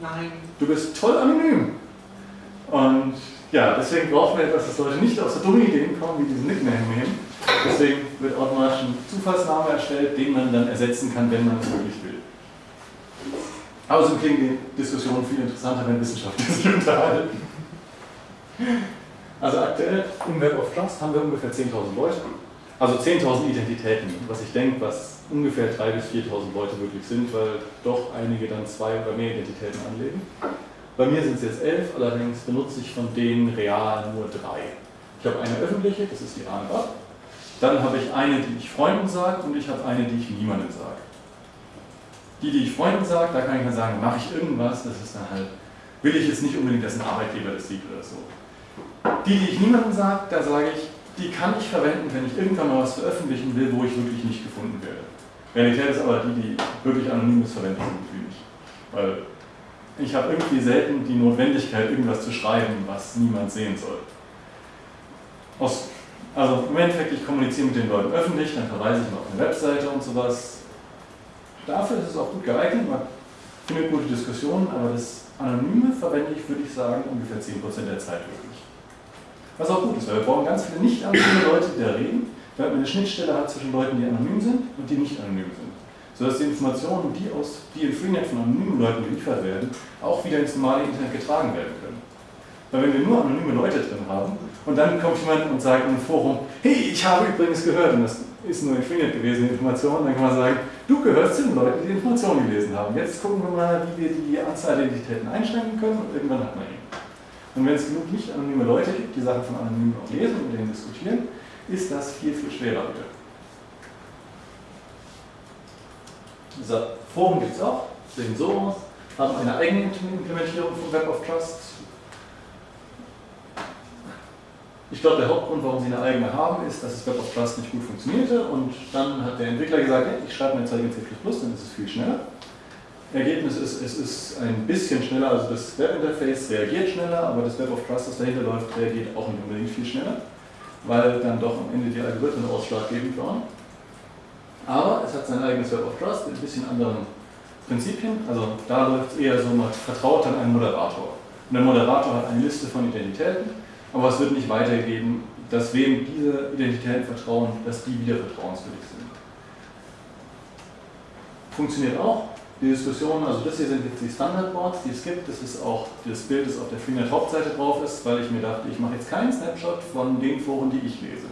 Nein. Du bist toll anonym. Und ja, deswegen brauchen wir etwas, dass Leute nicht auf so dumme Ideen kommen, wie diesen Nickname nehmen. Deswegen wird automatisch ein Zufallsname erstellt, den man dann ersetzen kann, wenn man es wirklich will. Außerdem klingen die Diskussionen viel interessanter, wenn Wissenschaftler sich unterhalten. Also aktuell im Web of Trust haben wir ungefähr 10.000 Leute. Also 10.000 Identitäten, was ich denke, was ungefähr 3.000 bis 4.000 Leute wirklich sind, weil doch einige dann zwei oder mehr Identitäten anlegen. Bei mir sind es jetzt elf, allerdings benutze ich von denen real nur drei. Ich habe eine öffentliche, das ist die ANBAP. Dann habe ich eine, die ich Freunden sage und ich habe eine, die ich niemandem sage. Die, die ich Freunden sage, da kann ich dann sagen, mache ich irgendwas, das ist dann halt, will ich jetzt nicht unbedingt, dass ein Arbeitgeber das sieht oder so. Die, die ich niemandem sage, da sage ich, die kann ich verwenden, wenn ich irgendwann mal was veröffentlichen will, wo ich wirklich nicht gefunden werde. Realität ist aber die, die wirklich anonymes verwenden, gut wie nicht. Weil ich habe irgendwie selten die Notwendigkeit, irgendwas zu schreiben, was niemand sehen soll. Aus, also im Endeffekt, ich kommuniziere mit den Leuten öffentlich, dann verweise ich mal auf eine Webseite und sowas. Dafür ist es auch gut geeignet, man findet gute Diskussionen, aber das Anonyme verwende ich, würde ich sagen, ungefähr 10% der Zeit wirklich. Was auch gut ist, weil wir brauchen ganz viele nicht anonyme Leute, die da reden, weil man eine Schnittstelle hat zwischen Leuten, die anonym sind und die nicht anonym sind. Sodass die Informationen, die, aus, die in Freenet von anonymen Leuten geliefert werden, auch wieder ins normale Internet getragen werden können. Weil wenn wir nur anonyme Leute drin haben und dann kommt jemand und sagt im Forum, hey, ich habe übrigens gehört, und das ist nur in Freenet gewesen, die Information, dann kann man sagen, du gehörst zu den Leuten, die die Information gelesen haben. Jetzt gucken wir mal, wie wir die Anzahl der Identitäten einschränken können und irgendwann hat man ihn. Und wenn es genug nicht anonyme Leute gibt, die Sachen von Anonymen auch lesen und mit denen diskutieren, ist das viel, viel schwerer wieder. So, Foren gibt es auch, sehen so aus, haben eine eigene Implementierung von Web of Trust. Ich glaube, der Hauptgrund, warum sie eine eigene haben, ist, dass das Web of Trust nicht gut funktionierte und dann hat der Entwickler gesagt, hey, ich schreibe mein Zeug in C++, dann ist es viel schneller. Ergebnis ist, es ist ein bisschen schneller, also das Webinterface reagiert schneller, aber das Web of Trust, das dahinter läuft, reagiert auch nicht unbedingt viel schneller, weil dann doch am Ende die Algorithmen ausschlaggebend waren. Aber es hat sein eigenes Web of Trust mit ein bisschen anderen Prinzipien. Also da läuft es eher so, man vertraut dann einem Moderator. Und der Moderator hat eine Liste von Identitäten, aber es wird nicht weitergeben, dass wem diese Identitäten vertrauen, dass die wieder vertrauenswürdig sind. Funktioniert auch. Die Diskussion, also das hier sind jetzt die Standardboards, die es gibt. Das ist auch das Bild, das auf der Freenet Hauptseite drauf ist, weil ich mir dachte, ich mache jetzt keinen Snapshot von den Foren, die ich lese,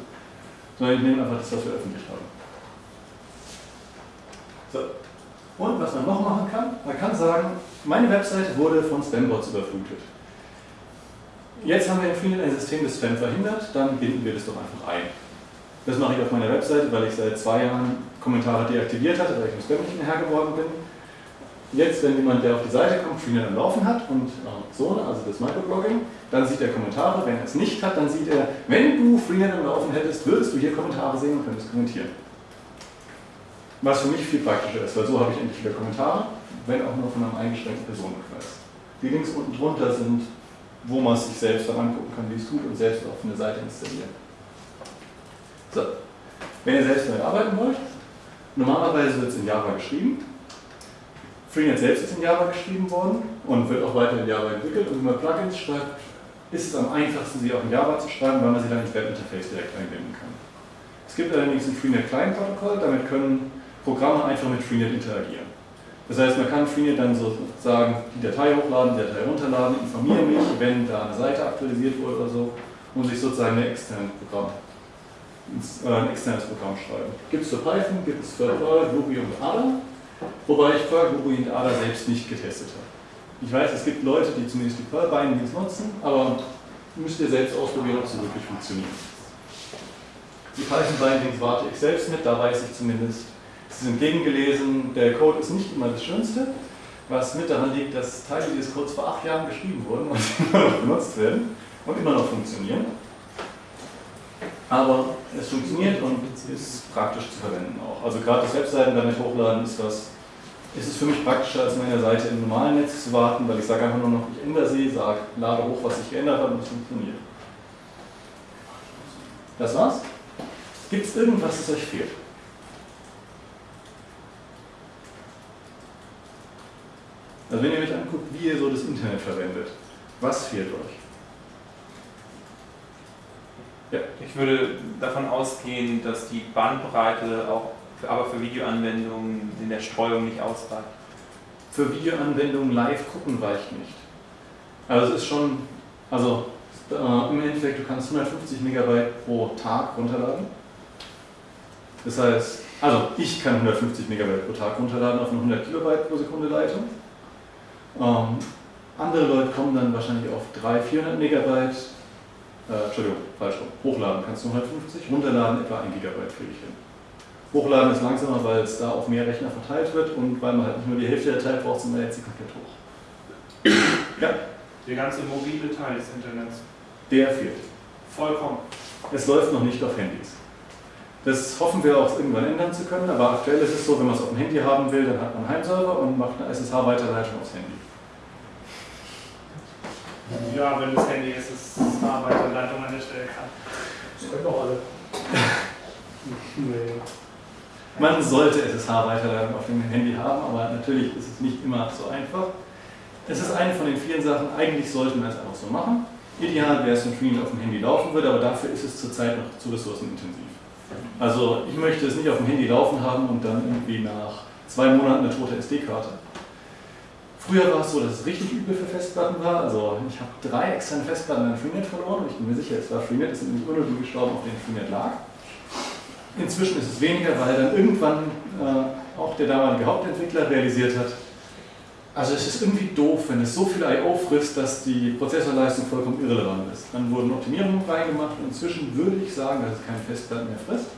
sondern ich nehme einfach das, was wir öffentlich haben. So. Und was man noch machen kann, man kann sagen, meine Webseite wurde von Spambots überflutet. Jetzt haben wir in Freenet ein System, das Spam verhindert, dann binden wir das doch einfach ein. Das mache ich auf meiner Webseite, weil ich seit zwei Jahren Kommentare deaktiviert hatte, weil ich mit Spam nicht mehr geworden bin. Jetzt, wenn jemand, der auf die Seite kommt, Freenet am Laufen hat und äh, so, also das Microblogging, dann sieht er Kommentare. Wenn er es nicht hat, dann sieht er, wenn du Freenet am Laufen hättest, würdest du hier Kommentare sehen und könntest kommentieren. Was für mich viel praktischer ist, weil so habe ich endlich wieder Kommentare, wenn auch nur von einem eingeschränkten Personenkreis. Die Links unten drunter sind, wo man sich selbst dann angucken kann, wie es tut und selbst auf eine Seite installieren. So, wenn ihr selbst damit arbeiten wollt, normalerweise wird es in Java geschrieben. Freenet selbst ist in Java geschrieben worden und wird auch weiter in Java entwickelt. Und wenn man Plugins schreibt, ist es am einfachsten, sie auch in Java zu schreiben, weil man sie dann ins Webinterface direkt einbinden kann. Es gibt allerdings ein Freenet Client Protokoll, damit können Programme einfach mit Freenet interagieren. Das heißt, man kann Freenet dann sozusagen die Datei hochladen, die Datei runterladen, informiere mich, wenn da eine Seite aktualisiert wurde oder so und sich sozusagen ein externes Programm, äh, ein externes Programm schreiben. Gibt es für Python, gibt es für Ruby und Ada, wobei ich Perl, Ruby und Ada selbst nicht getestet habe. Ich weiß, es gibt Leute, die zumindest die Perl-Bindings nutzen, aber müsst ihr selbst ausprobieren, ob sie wirklich funktionieren. Die Python-Bindings warte ich selbst mit, da weiß ich zumindest, Sie sind gegengelesen, der Code ist nicht immer das Schönste, was mit daran liegt, dass Teile dieses Codes vor acht Jahren geschrieben wurden und immer noch benutzt werden und immer noch funktionieren. Aber es funktioniert und ist praktisch zu verwenden auch. Also gerade das Webseiten damit hochladen ist was, ist es für mich praktischer als meine Seite im normalen Netz zu warten, weil ich sage einfach nur noch, ich ändere sie, sage, lade hoch, was sich geändert hat und es funktioniert. Das war's. Gibt es irgendwas, das euch fehlt? Also wenn ihr euch anguckt, wie ihr so das Internet verwendet, was fehlt euch? Ja. Ich würde davon ausgehen, dass die Bandbreite auch für, aber für Videoanwendungen in der Streuung nicht ausreicht. Für Videoanwendungen live gucken reicht nicht. Also es ist schon, also äh, im Endeffekt, du kannst 150 Megabyte pro Tag runterladen. Das heißt, also ich kann 150 Megabyte pro Tag runterladen auf eine 100 Kilobyte pro Sekunde Leitung. Ähm, andere Leute kommen dann wahrscheinlich auf 300, 400 Megabyte, äh, Entschuldigung, falsch rum. Hochladen kannst du 150, runterladen etwa 1 Gigabyte kriege ich hin. Hochladen ist langsamer, weil es da auf mehr Rechner verteilt wird und weil man halt nicht nur die Hälfte der Zeit braucht, sondern jetzt sie komplett hoch. Ja? Der ganze mobile Teil des Internets. Der fehlt. Vollkommen. Es läuft noch nicht auf Handys. Das hoffen wir auch irgendwann ändern zu können, aber aktuell ist es so, wenn man es auf dem Handy haben will, dann hat man einen Heimserver und macht eine SSH-Weiterleitung aufs Handy. Ja, wenn das Handy SSH-Weiterleitung an der Stelle kann. Das können doch alle. nee. Man sollte SSH-Weiterleitung auf dem Handy haben, aber natürlich ist es nicht immer so einfach. Es ist eine von den vielen Sachen, eigentlich sollte man es einfach so machen. Ideal wäre es, wenn Freenet auf dem Handy laufen würde, aber dafür ist es zurzeit noch zu ressourcenintensiv. Also ich möchte es nicht auf dem Handy laufen haben und dann irgendwie nach zwei Monaten eine tote SD-Karte. Früher war es so, dass es richtig übel für Festplatten war. Also ich habe drei externe Festplatten an Freenet verloren und ich bin mir sicher, es war Freenet, es sind nämlich die gestorben, auf denen Freenet lag. Inzwischen ist es weniger, weil dann irgendwann äh, auch der damalige Hauptentwickler realisiert hat, Also es ist irgendwie doof, wenn es so viel I.O. frisst, dass die Prozessorleistung vollkommen irrelevant ist. Dann wurden Optimierungen reingemacht und inzwischen würde ich sagen, dass es keine Festplatten mehr frisst.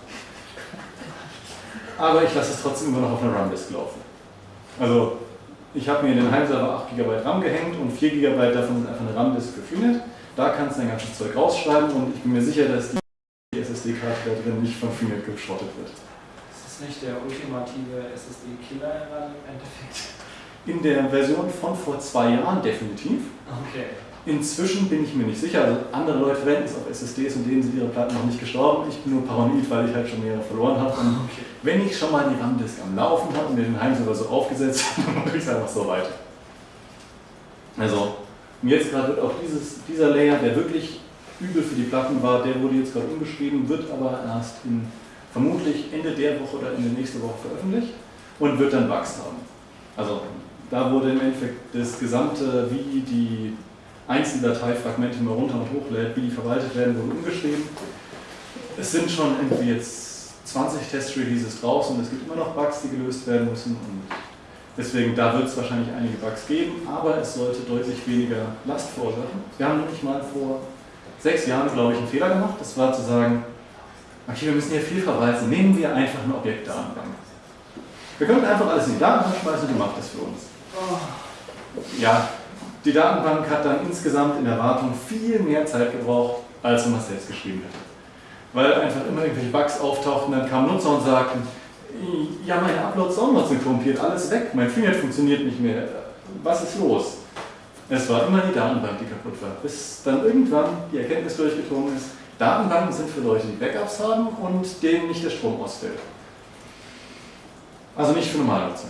Aber ich lasse es trotzdem immer noch auf einer RAM-Disk laufen. Also ich habe mir in den Heimserver 8 GB RAM gehängt und 4 GB davon sind einfach eine RAM-Disk für Freenet. Da kannst du dein ganzes Zeug rausschreiben und ich bin mir sicher, dass die SSD-Karte da drin nicht von Freenet geschrottet wird. Ist das nicht der ultimative SSD-Killer im Endeffekt? In der Version von vor zwei Jahren definitiv. Okay. Inzwischen bin ich mir nicht sicher. Also andere Leute verwenden es auf SSDs und denen sind ihre Platten noch nicht gestorben. Ich bin nur paranoid, weil ich halt schon mehrere verloren habe. Und okay. wenn ich schon mal die RAM-Disk am Laufen habe und mir den Heimserver so aufgesetzt habe, dann mache ich es einfach so weiter. Also, und jetzt gerade wird auch dieses, dieser Layer, der wirklich übel für die Platten war, der wurde jetzt gerade umgeschrieben, wird aber erst in vermutlich Ende der Woche oder Ende nächste Woche veröffentlicht und wird dann Bugs haben. Also da wurde im Endeffekt das gesamte, wie die Einzeldateifragmente immer runter und hochlädt, wie die verwaltet werden, wurde umgeschrieben. Es sind schon irgendwie jetzt 20 Test-Releases draußen und es gibt immer noch Bugs, die gelöst werden müssen. Und deswegen, da wird es wahrscheinlich einige Bugs geben, aber es sollte deutlich weniger Last verursachen. Wir haben nämlich mal vor sechs Jahren, glaube ich, einen Fehler gemacht. Das war zu sagen, okay, wir müssen hier viel verwalten, nehmen wir einfach eine Objektdatenbank. Wir könnten einfach alles in die Datenbank schmeißen und die macht das für uns. Ja, die Datenbank hat dann insgesamt in der Wartung viel mehr Zeit gebraucht, als wenn man es selbst geschrieben hätte. Weil einfach immer irgendwelche Bugs auftauchten, dann kamen Nutzer und sagten, ja, meine Uploads Downloads sind korrumpiert, alles weg, mein Freenet funktioniert nicht mehr, was ist los? Es war immer die Datenbank, die kaputt war, bis dann irgendwann die Erkenntnis durchgedrungen ist, Datenbanken sind für Leute, die Backups haben und denen nicht der Strom ausfällt. Also nicht für Normalnutzer.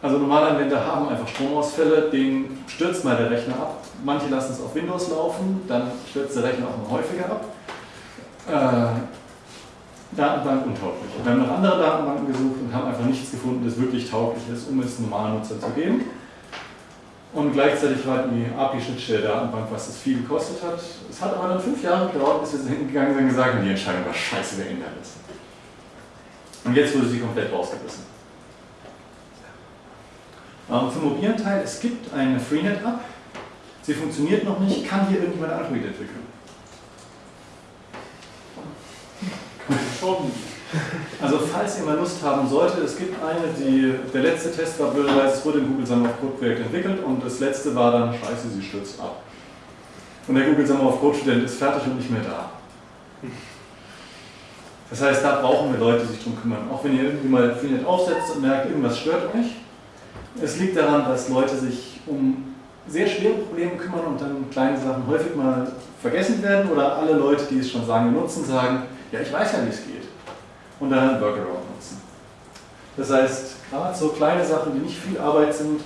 Also normale Anwender haben einfach Stromausfälle, denen stürzt mal der Rechner ab. Manche lassen es auf Windows laufen, dann stürzt der Rechner auch mal häufiger ab. Äh, Datenbank untauglich. Wir haben nach anderen Datenbanken gesucht und haben einfach nichts gefunden, das wirklich tauglich ist, um es normalen Nutzer zu geben. Und gleichzeitig war die API-Schnittstelle der Datenbank, was das viel gekostet hat. Es hat aber dann fünf Jahre gedauert, bis wir hingegangen sind und gesagt haben, die Entscheidung war scheiße, wir ändern das. Und jetzt wurde sie komplett rausgerissen. Ähm, zum mobilen Teil, es gibt eine Freenet-App, sie funktioniert noch nicht, kann hier irgendjemand Android entwickeln? Schon. Also falls ihr mal Lust haben solltet, es gibt eine, die, der letzte Test war blöderweise, es wurde im Google Summer of Code Projekt entwickelt und das letzte war dann, scheiße, sie stürzt ab. Und der Google Summer of Code Student ist fertig und nicht mehr da. Das heißt, da brauchen wir Leute, die sich darum kümmern. Auch wenn ihr irgendwie mal Freenet aufsetzt und merkt, irgendwas stört euch. Es liegt daran, dass Leute sich um sehr schwere Probleme kümmern und dann kleine Sachen häufig mal vergessen werden oder alle Leute, die es schon sagen, nutzen, sagen, ja, ich weiß ja, wie es geht. Und dann einen Workaround nutzen. Das heißt, gerade so kleine Sachen, die nicht viel Arbeit sind,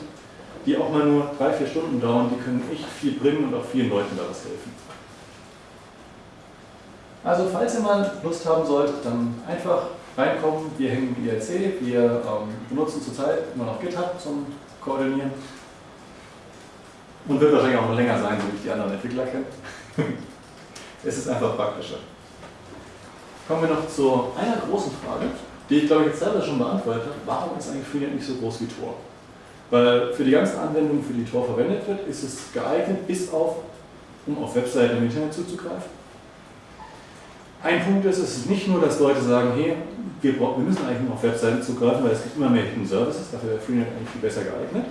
die auch mal nur drei, vier Stunden dauern, die können echt viel bringen und auch vielen Leuten daraus helfen. Also falls ihr mal Lust haben solltet, dann einfach reinkommen. Wir hängen IRC, wir ähm, benutzen zurzeit immer noch GitHub zum Koordinieren. Und wird wahrscheinlich auch noch länger sein, so wie ich die anderen Entwickler kenne. es ist einfach praktischer. Kommen wir noch zu einer großen Frage, die ich glaube ich jetzt selber schon beantwortet habe. Warum ist eigentlich Freenet nicht so groß wie Tor? Weil für die ganzen Anwendungen, für die Tor verwendet wird, ist es geeignet, bis auf, um auf Webseiten im Internet zuzugreifen. Ein Punkt ist, es ist nicht nur, dass Leute sagen, hey, wir, wir müssen eigentlich nur auf Webseiten zugreifen, weil es gibt immer mehr Hidden Services, dafür wäre Freenet eigentlich viel besser geeignet,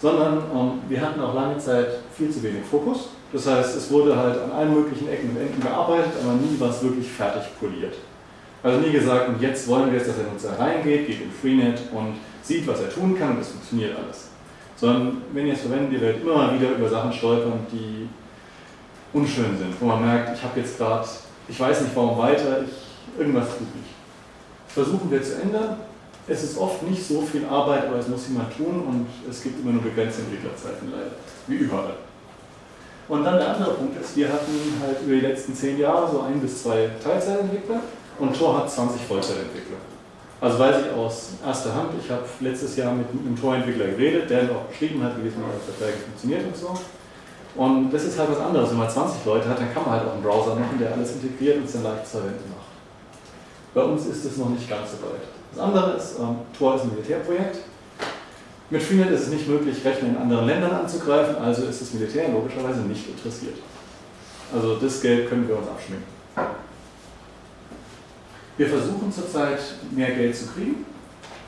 sondern ähm, wir hatten auch lange Zeit viel zu wenig Fokus. Das heißt, es wurde halt an allen möglichen Ecken und Enden gearbeitet, aber nie war es wirklich fertig poliert. Also nie gesagt, und jetzt wollen wir jetzt, dass der Nutzer reingeht, geht in Freenet und sieht, was er tun kann und es funktioniert alles. Sondern wenn ihr es verwendet, ihr werdet immer mal wieder über Sachen stolpern, die unschön sind, wo man merkt, ich habe jetzt gerade, ich weiß nicht warum weiter, ich, irgendwas tut nicht. Versuchen wir zu ändern. Es ist oft nicht so viel Arbeit, aber es muss jemand tun und es gibt immer nur begrenzte Entwicklerzeiten leider, wie überall. Und dann der andere Punkt ist, wir hatten halt über die letzten zehn Jahre so ein bis zwei Teilzeitentwickler und Tor hat 20 Vollzeitentwickler. Also weiß ich aus erster Hand, ich habe letztes Jahr mit einem Tor-Entwickler geredet, der auch beschrieben hat, wie das mit den Verträgen funktioniert und so. Und das ist halt was anderes, wenn man 20 Leute hat, dann kann man halt auch einen Browser machen, der alles integriert und es dann leicht zu verwenden macht. Bei uns ist es noch nicht ganz so weit. Das andere ist, ähm, Tor ist ein Militärprojekt. Mit Freenet ist es nicht möglich, Rechner in anderen Ländern anzugreifen, also ist das Militär logischerweise nicht interessiert. Also das Geld können wir uns abschminken. Wir versuchen zurzeit mehr Geld zu kriegen,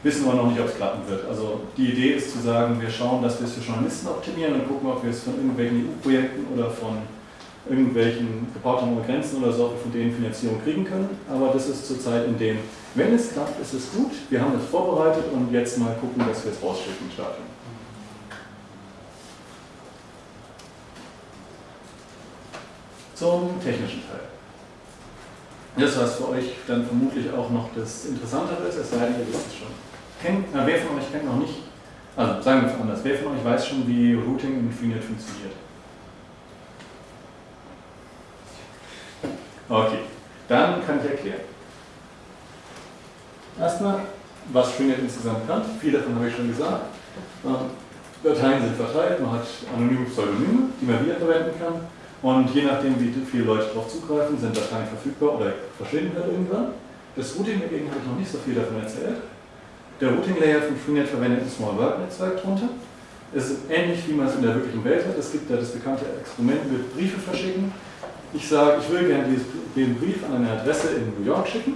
wissen aber noch nicht, ob es klappen wird. Also die Idee ist zu sagen, wir schauen, dass wir es für Journalisten optimieren und gucken, ob wir es von irgendwelchen EU-Projekten oder von irgendwelchen ohne Grenzen oder so von denen Finanzierung kriegen können. Aber das ist zurzeit in dem, wenn es klappt, ist es gut. Wir haben es vorbereitet und jetzt mal gucken, dass wir es rausschicken starten. Zum technischen Teil. Das, was für euch dann vermutlich auch noch das Interessantere ist, es sei denn, ihr wisst es schon. Kennt, na, wer von euch kennt noch nicht, also sagen wir es anders, wer von euch weiß schon, wie Routing in Freenet funktioniert? Okay, dann kann ich erklären. Erstmal, was Freenet insgesamt kann. Viel davon habe ich schon gesagt. Ähm, Dateien sind verteilt, man hat anonyme Pseudonyme, die man wiederverwenden kann. Und je nachdem, wie viele Leute darauf zugreifen, sind Dateien verfügbar oder verschwinden halt irgendwann. Das Routing dagegen habe ich noch nicht so viel davon erzählt. Der Routing Layer von Freenet verwendet ein Small World Netzwerk drunter. Es ist ähnlich, wie man es in der wirklichen Welt hat. Es gibt da das bekannte Experiment mit Briefe verschicken. Ich sage, ich will gerne den Brief an eine Adresse in New York schicken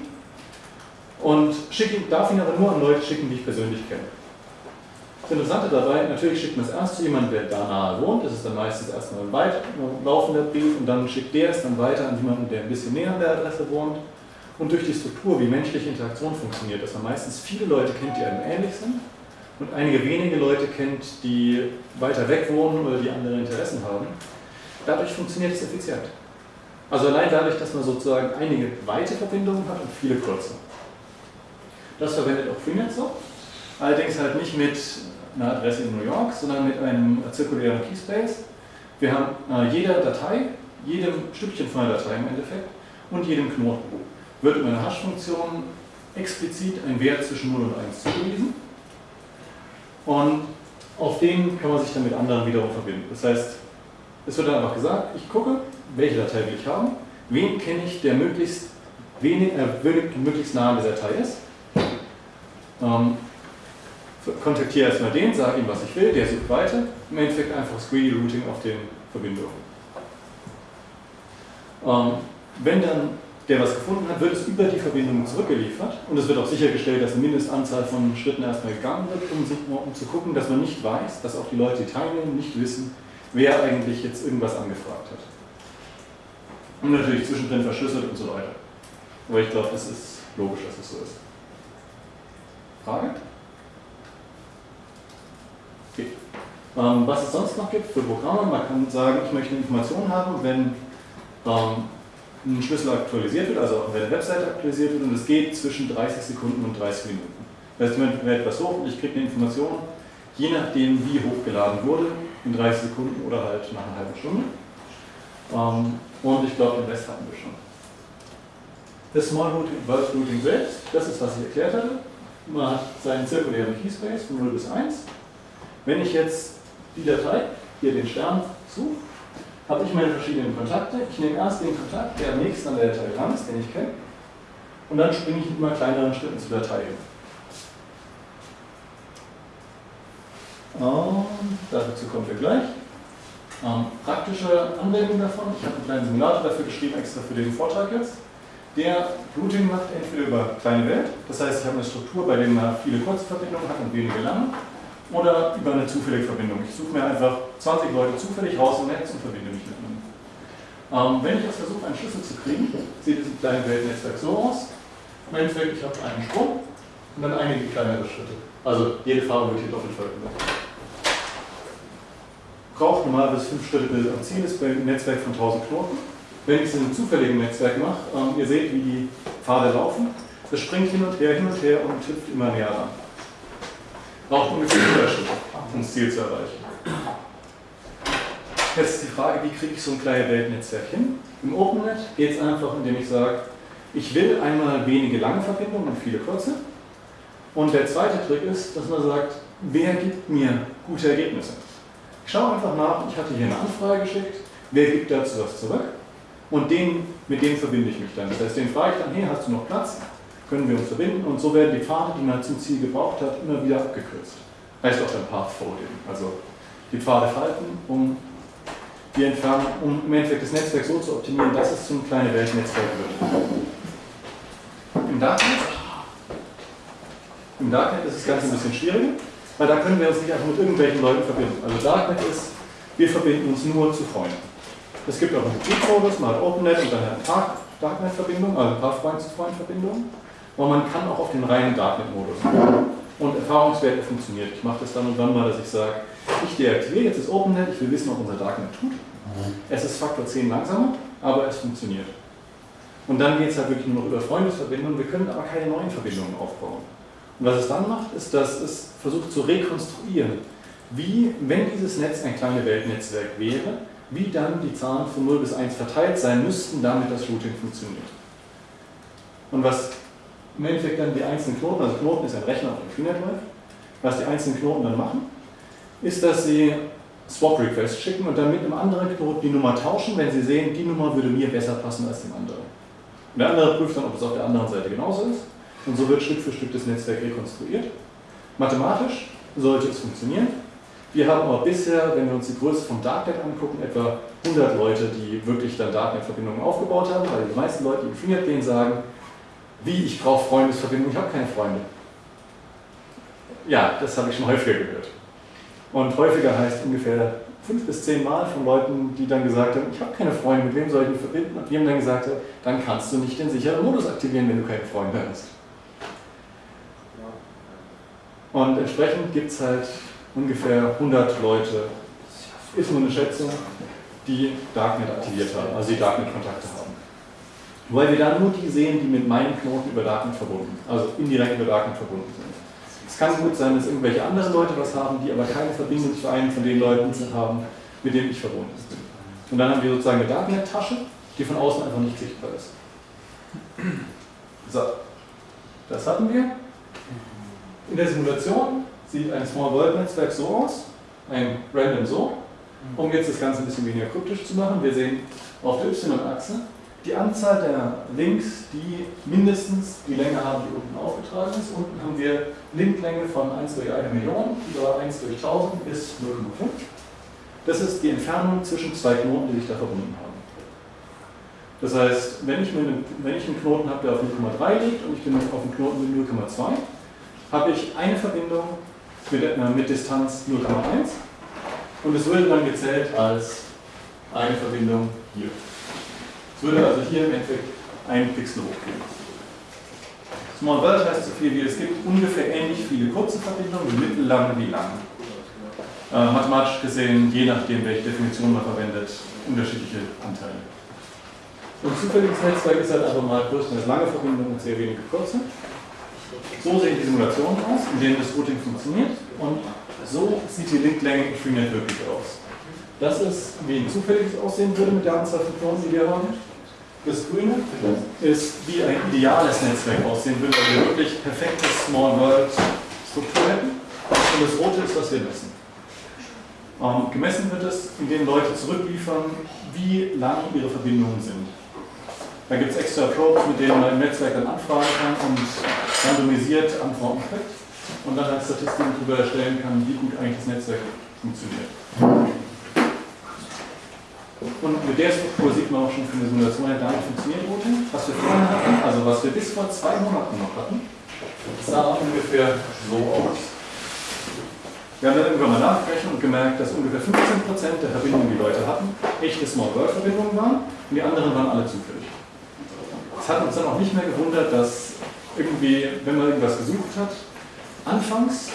und schicke, darf ihn aber nur an Leute schicken, die ich persönlich kenne. Das Interessante dabei, natürlich schickt man es erst zu jemandem, der da nahe wohnt. Das ist dann meistens erstmal ein weit laufender Brief und dann schickt der es dann weiter an jemanden, der ein bisschen näher an der Adresse wohnt. Und durch die Struktur, wie menschliche Interaktion funktioniert, dass man meistens viele Leute kennt, die einem ähnlich sind und einige wenige Leute kennt, die weiter weg wohnen oder die andere Interessen haben, dadurch funktioniert es effizient. Also allein dadurch, dass man sozusagen einige weite Verbindungen hat und viele kurze. Das verwendet auch Freenet so. Allerdings halt nicht mit einer Adresse in New York, sondern mit einem zirkulären Keyspace. Wir haben äh, jeder Datei, jedem Stückchen von der Datei im Endeffekt und jedem Knoten wird über eine Hash-Funktion explizit ein Wert zwischen 0 und 1 zugewiesen. Und auf den kann man sich dann mit anderen wiederum verbinden. Das heißt, es wird dann einfach gesagt, ich gucke, welche Datei will ich haben, wen kenne ich, der möglichst, wenig, äh, möglichst nah an der Datei ist. Ähm, kontaktiere erstmal den, sage ihm, was ich will, der sucht weiter. Im Endeffekt einfach Greedy Routing auf den Verbindungen. Ähm, wenn dann der was gefunden hat, wird es über die Verbindung zurückgeliefert und es wird auch sichergestellt, dass eine Mindestanzahl von Schritten erstmal gegangen wird, um, sich, um zu gucken, dass man nicht weiß, dass auch die Leute, die teilnehmen, nicht wissen, wer eigentlich jetzt irgendwas angefragt hat. Und natürlich zwischendrin verschlüsselt und so weiter. Aber ich glaube, es ist logisch, dass es so ist. Frage? Okay. Ähm, was es sonst noch gibt für Programme, man kann sagen, ich möchte Informationen haben, wenn ähm, ein Schlüssel aktualisiert wird, also wenn eine Webseite aktualisiert wird und es geht zwischen 30 Sekunden und 30 Minuten. Das heißt, lädt etwas hoch und ich kriege eine Information, je nachdem wie hochgeladen wurde, in 30 Sekunden oder halt nach einer halben Stunde. Ähm, und ich glaube, den Rest hatten wir schon. Das Small Routing, Bulk Routing selbst, das ist, was ich erklärt hatte. Man hat seinen zirkulären Keyspace von 0 bis 1. Wenn ich jetzt die Datei, hier den Stern suche, habe ich meine verschiedenen Kontakte. Ich nehme erst den Kontakt, der am nächsten an der Datei dran ist, den ich kenne. Und dann springe ich in immer kleineren Schritten zur Datei hin. Und dazu kommen wir gleich. Ähm, praktische Anwendung davon. Ich habe einen kleinen Simulator dafür geschrieben, extra für den Vortrag jetzt. Der Routing macht entweder über kleine Welt, das heißt, ich habe eine Struktur, bei der man viele kurze Verbindungen hat und wenige lange, oder über eine zufällige Verbindung. Ich suche mir einfach 20 Leute zufällig raus im Netz und verbinde mich mit ihnen. Ähm, wenn ich jetzt versuche, einen Schlüssel zu kriegen, sieht dieses kleine Weltnetzwerk so aus. Im Endeffekt, ich habe einen Sprung und dann einige kleinere Schritte. Also jede Farbe wird hier doppelt verwendet. Braucht normalerweise fünf Schritte bis am Ziel ist beim Netzwerk von 1000 Knoten. Wenn ich es in einem zufälligen Netzwerk mache, ähm, ihr seht, wie die Pfade laufen. Das springt hin und her, hin und her und hüpft immer näher ran. Braucht ungefähr 100 Schritte, um das Ziel zu erreichen. Jetzt ist die Frage, wie kriege ich so ein kleines Weltnetzwerk hin? Im OpenNet geht es einfach, indem ich sage, ich will einmal wenige lange Verbindungen und viele kurze. Und der zweite Trick ist, dass man sagt, wer gibt mir gute Ergebnisse? Ich schaue einfach nach, ich hatte hier eine Anfrage geschickt, wer gibt dazu was zurück? Und den, mit dem verbinde ich mich dann. Das heißt, den frage ich dann, hey, hast du noch Platz? Können wir uns verbinden? Und so werden die Pfade, die man zum Ziel gebraucht hat, immer wieder abgekürzt. heißt auch dann Path Folding. Also die Pfade falten, um die Entfernung, um im Endeffekt das Netzwerk so zu optimieren, dass es zum kleinen Weltnetzwerk wird. Im Darknet, Im Darknet ist das Ganze ein bisschen schwieriger, weil da können wir uns nicht einfach mit irgendwelchen Leuten verbinden. Also Darknet ist, wir verbinden uns nur zu Freunden. Es gibt auch einen Hybrid-Modus, man hat OpenNet und dann eine Darknet-Verbindung, also Freund-zu-Freund-Verbindung. Und man kann auch auf den reinen Darknet-Modus und Erfahrungswerte funktioniert. Ich mache das dann und dann mal, dass ich sage, ich deaktiviere jetzt das OpenNet, ich will wissen, ob unser Darknet tut. Es ist Faktor 10 langsamer, aber es funktioniert. Und dann geht es halt wirklich nur noch über Freundesverbindungen, wir können aber keine neuen Verbindungen aufbauen. Und was es dann macht, ist, dass es versucht zu rekonstruieren, wie, wenn dieses Netz ein kleines Weltnetzwerk wäre, wie dann die Zahlen von 0 bis 1 verteilt sein müssten, damit das Routing funktioniert. Und was im Endeffekt dann die einzelnen Knoten, also Knoten ist ein Rechner auf dem Freenet läuft, was die einzelnen Knoten dann machen, ist, dass sie Swap-Requests schicken und dann mit einem anderen Knoten die Nummer tauschen, wenn sie sehen, die Nummer würde mir besser passen als dem anderen. Und der andere prüft dann, ob es auf der anderen Seite genauso ist. Und so wird Schritt für Stück das Netzwerk rekonstruiert. Mathematisch sollte es funktionieren. Wir haben aber bisher, wenn wir uns die Größe vom Darknet angucken, etwa 100 Leute, die wirklich dann Darknet-Verbindungen aufgebaut haben, weil die meisten Leute, die in Freenet gehen, sagen, wie, ich brauche Freundesverbindungen, ich habe keine Freunde. Ja, das habe ich schon häufiger gehört. Und häufiger heißt ungefähr fünf bis zehn Mal von Leuten, die dann gesagt haben, ich habe keine Freunde, mit wem soll ich mich verbinden? Und die haben dann gesagt, dann kannst du nicht den sicheren Modus aktivieren, wenn du keine Freunde hast. Und entsprechend gibt es halt ungefähr 100 Leute, ist nur eine Schätzung, die Darknet aktiviert haben, also die Darknet-Kontakte haben. Weil wir da nur die sehen, die mit meinen Knoten über Darknet verbunden, also indirekt über Darknet verbunden sind. Es kann gut sein, dass irgendwelche anderen Leute was haben, die aber keine Verbindung zu einem von den Leuten haben, mit denen ich verbunden bin. Und dann haben wir sozusagen eine Darknet-Tasche, die von außen einfach nicht sichtbar ist. So, das hatten wir. In der Simulation sieht ein Small World Netzwerk so aus, ein Random so. Um jetzt das Ganze ein bisschen weniger kryptisch zu machen, wir sehen auf der Y-Achse die Anzahl der Links, die mindestens die Länge haben, die unten aufgetragen ist. Unten haben wir Linklänge von 1 durch 1 Million über 1 durch 1000 bis 0,5. Das ist die Entfernung zwischen zwei Knoten, die sich da verbunden haben. Das heißt, wenn ich, eine, wenn ich einen Knoten habe, der auf 0,3 liegt und ich bin auf einem Knoten mit 0,2, habe ich eine Verbindung mit, äh, mit Distanz 0,1 und es würde dann gezählt als eine Verbindung hier. Es würde also hier im Endeffekt ein Pixel hochgehen. Small World heißt so viel wie, es gibt ungefähr ähnlich viele kurze Verbindungen, mittellange wie lange. Äh, mathematisch gesehen, je nachdem, welche Definition man verwendet, unterschiedliche Anteile. Und zufälliges Netzwerk ist halt einfach mal größtenteils lange Verbindungen und sehr wenige kurze. So sehen die Simulationen aus, in denen das Routing funktioniert und so sieht die Linklänge in Freenet wirklich aus. Das ist, wie ein zufälliges aussehen würde mit der Anzahl von Knoten, die wir haben. Das Grüne ist, wie ein ideales Netzwerk aussehen würde, weil wir wirklich perfekte Small World Struktur hätten. Und das Rote ist, was wir messen. Ähm, gemessen wird es, indem Leute zurückliefern, wie lang ihre Verbindungen sind. Da gibt es extra Probes, mit denen man im Netzwerk dann anfragen kann und randomisiert Antworten kriegt und dann als Statistiken darüber erstellen kann, wie gut eigentlich das Netzwerk funktioniert. Und mit der Struktur sieht man auch schon für eine Simulation, ja, damit funktioniert Routing. Was wir vorher hatten, also was wir bis vor zwei Monaten noch hatten, sah ungefähr so aus. Wir haben dann irgendwann mal nachgerechnet und gemerkt, dass ungefähr 15% der Verbindungen, die Leute hatten, echte Small-World-Verbindungen waren und die anderen waren alle zufällig. Es hat uns dann auch nicht mehr gewundert, dass irgendwie, wenn man irgendwas gesucht hat, anfangs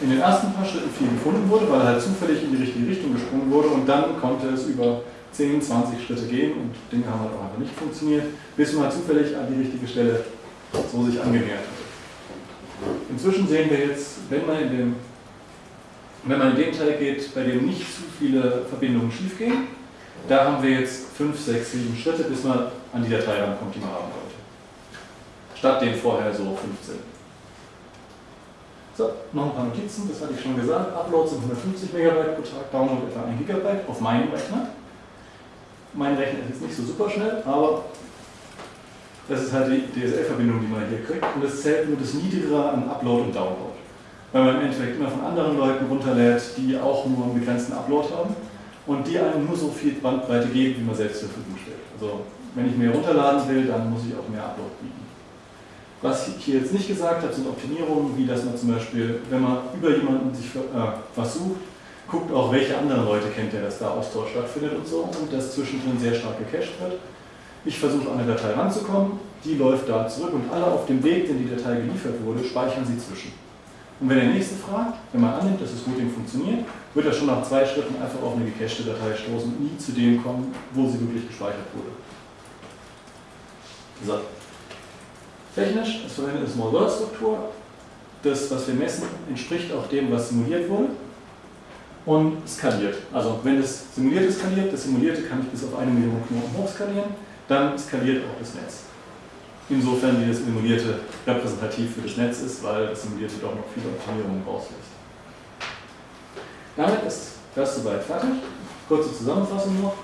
in den ersten paar Schritten viel gefunden wurde, weil halt zufällig in die richtige Richtung gesprungen wurde und dann konnte es über 10, 20 Schritte gehen und Dinge haben halt auch einfach nicht funktioniert, bis man halt zufällig an die richtige Stelle so sich angenähert hat. Inzwischen sehen wir jetzt, wenn man in dem, wenn man in den Teil geht, bei dem nicht zu viele Verbindungen schief gehen, da haben wir jetzt 5, 6, 7 Schritte, bis man an die Datei rankommt, die man haben wollte. Statt den vorher so 15. So, noch ein paar Notizen, das hatte ich schon gesagt. Upload sind 150 Megabyte pro Tag, Download etwa 1 Gigabyte auf meinem Rechner. Mein Rechner ist jetzt nicht so super schnell, aber das ist halt die DSL-Verbindung, die man hier kriegt. Und das zählt nur das Niedrigere an Upload und Download. weil man im Endeffekt immer von anderen Leuten runterlädt, die auch nur einen begrenzten Upload haben und die einem nur so viel Bandbreite geben, wie man selbst zur Verfügung stellt. Also wenn ich mehr runterladen will, dann muss ich auch mehr Upload bieten. Was ich hier jetzt nicht gesagt habe, sind Optimierungen, wie dass man zum Beispiel, wenn man über jemanden sich äh, was sucht, guckt auch, welche anderen Leute kennt der, dass da Austausch stattfindet und so und das zwischendrin sehr stark gecached wird. Ich versuche an eine Datei ranzukommen, die läuft da zurück und alle auf dem Weg, den die Datei geliefert wurde, speichern sie zwischen. Und wenn der nächste fragt, wenn man annimmt, dass das Routing funktioniert, wird er schon nach zwei Schritten einfach auf eine gecachte Datei stoßen und nie zu dem kommen, wo sie wirklich gespeichert wurde. So. Technisch, es verwendet eine Small-World-Struktur. Das, was wir messen, entspricht auch dem, was simuliert wurde und skaliert. Also wenn das simulierte skaliert, das simulierte kann ich bis auf eine Million Knoten hochskalieren, dann skaliert auch das Netz. Insofern wie das simulierte repräsentativ für das Netz ist, weil das simulierte doch noch viele Optimierungen rauslässt. Damit ist das soweit fertig. Kurze Zusammenfassung noch.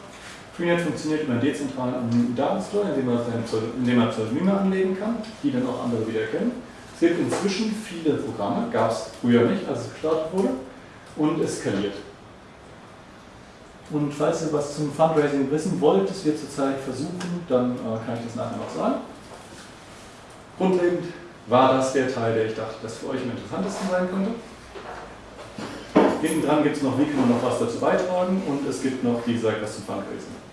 Freenet funktioniert über einen dezentralen anonymen Datenstore, indem man, Pseudonyme anlegen kann, die dann auch andere wieder kennen. Es gibt inzwischen viele Programme, gab es früher nicht, als es gestartet wurde und es skaliert. Und falls ihr was zum Fundraising wissen wollt, das wir zurzeit versuchen, dann äh, kann ich das nachher noch sagen. Grundlegend war das der Teil, der ich dachte, das für euch am interessantesten sein könnte. Hinten dran gibt es noch, wie kann man noch was dazu beitragen und es gibt noch, wie gesagt, was zum Fundraising.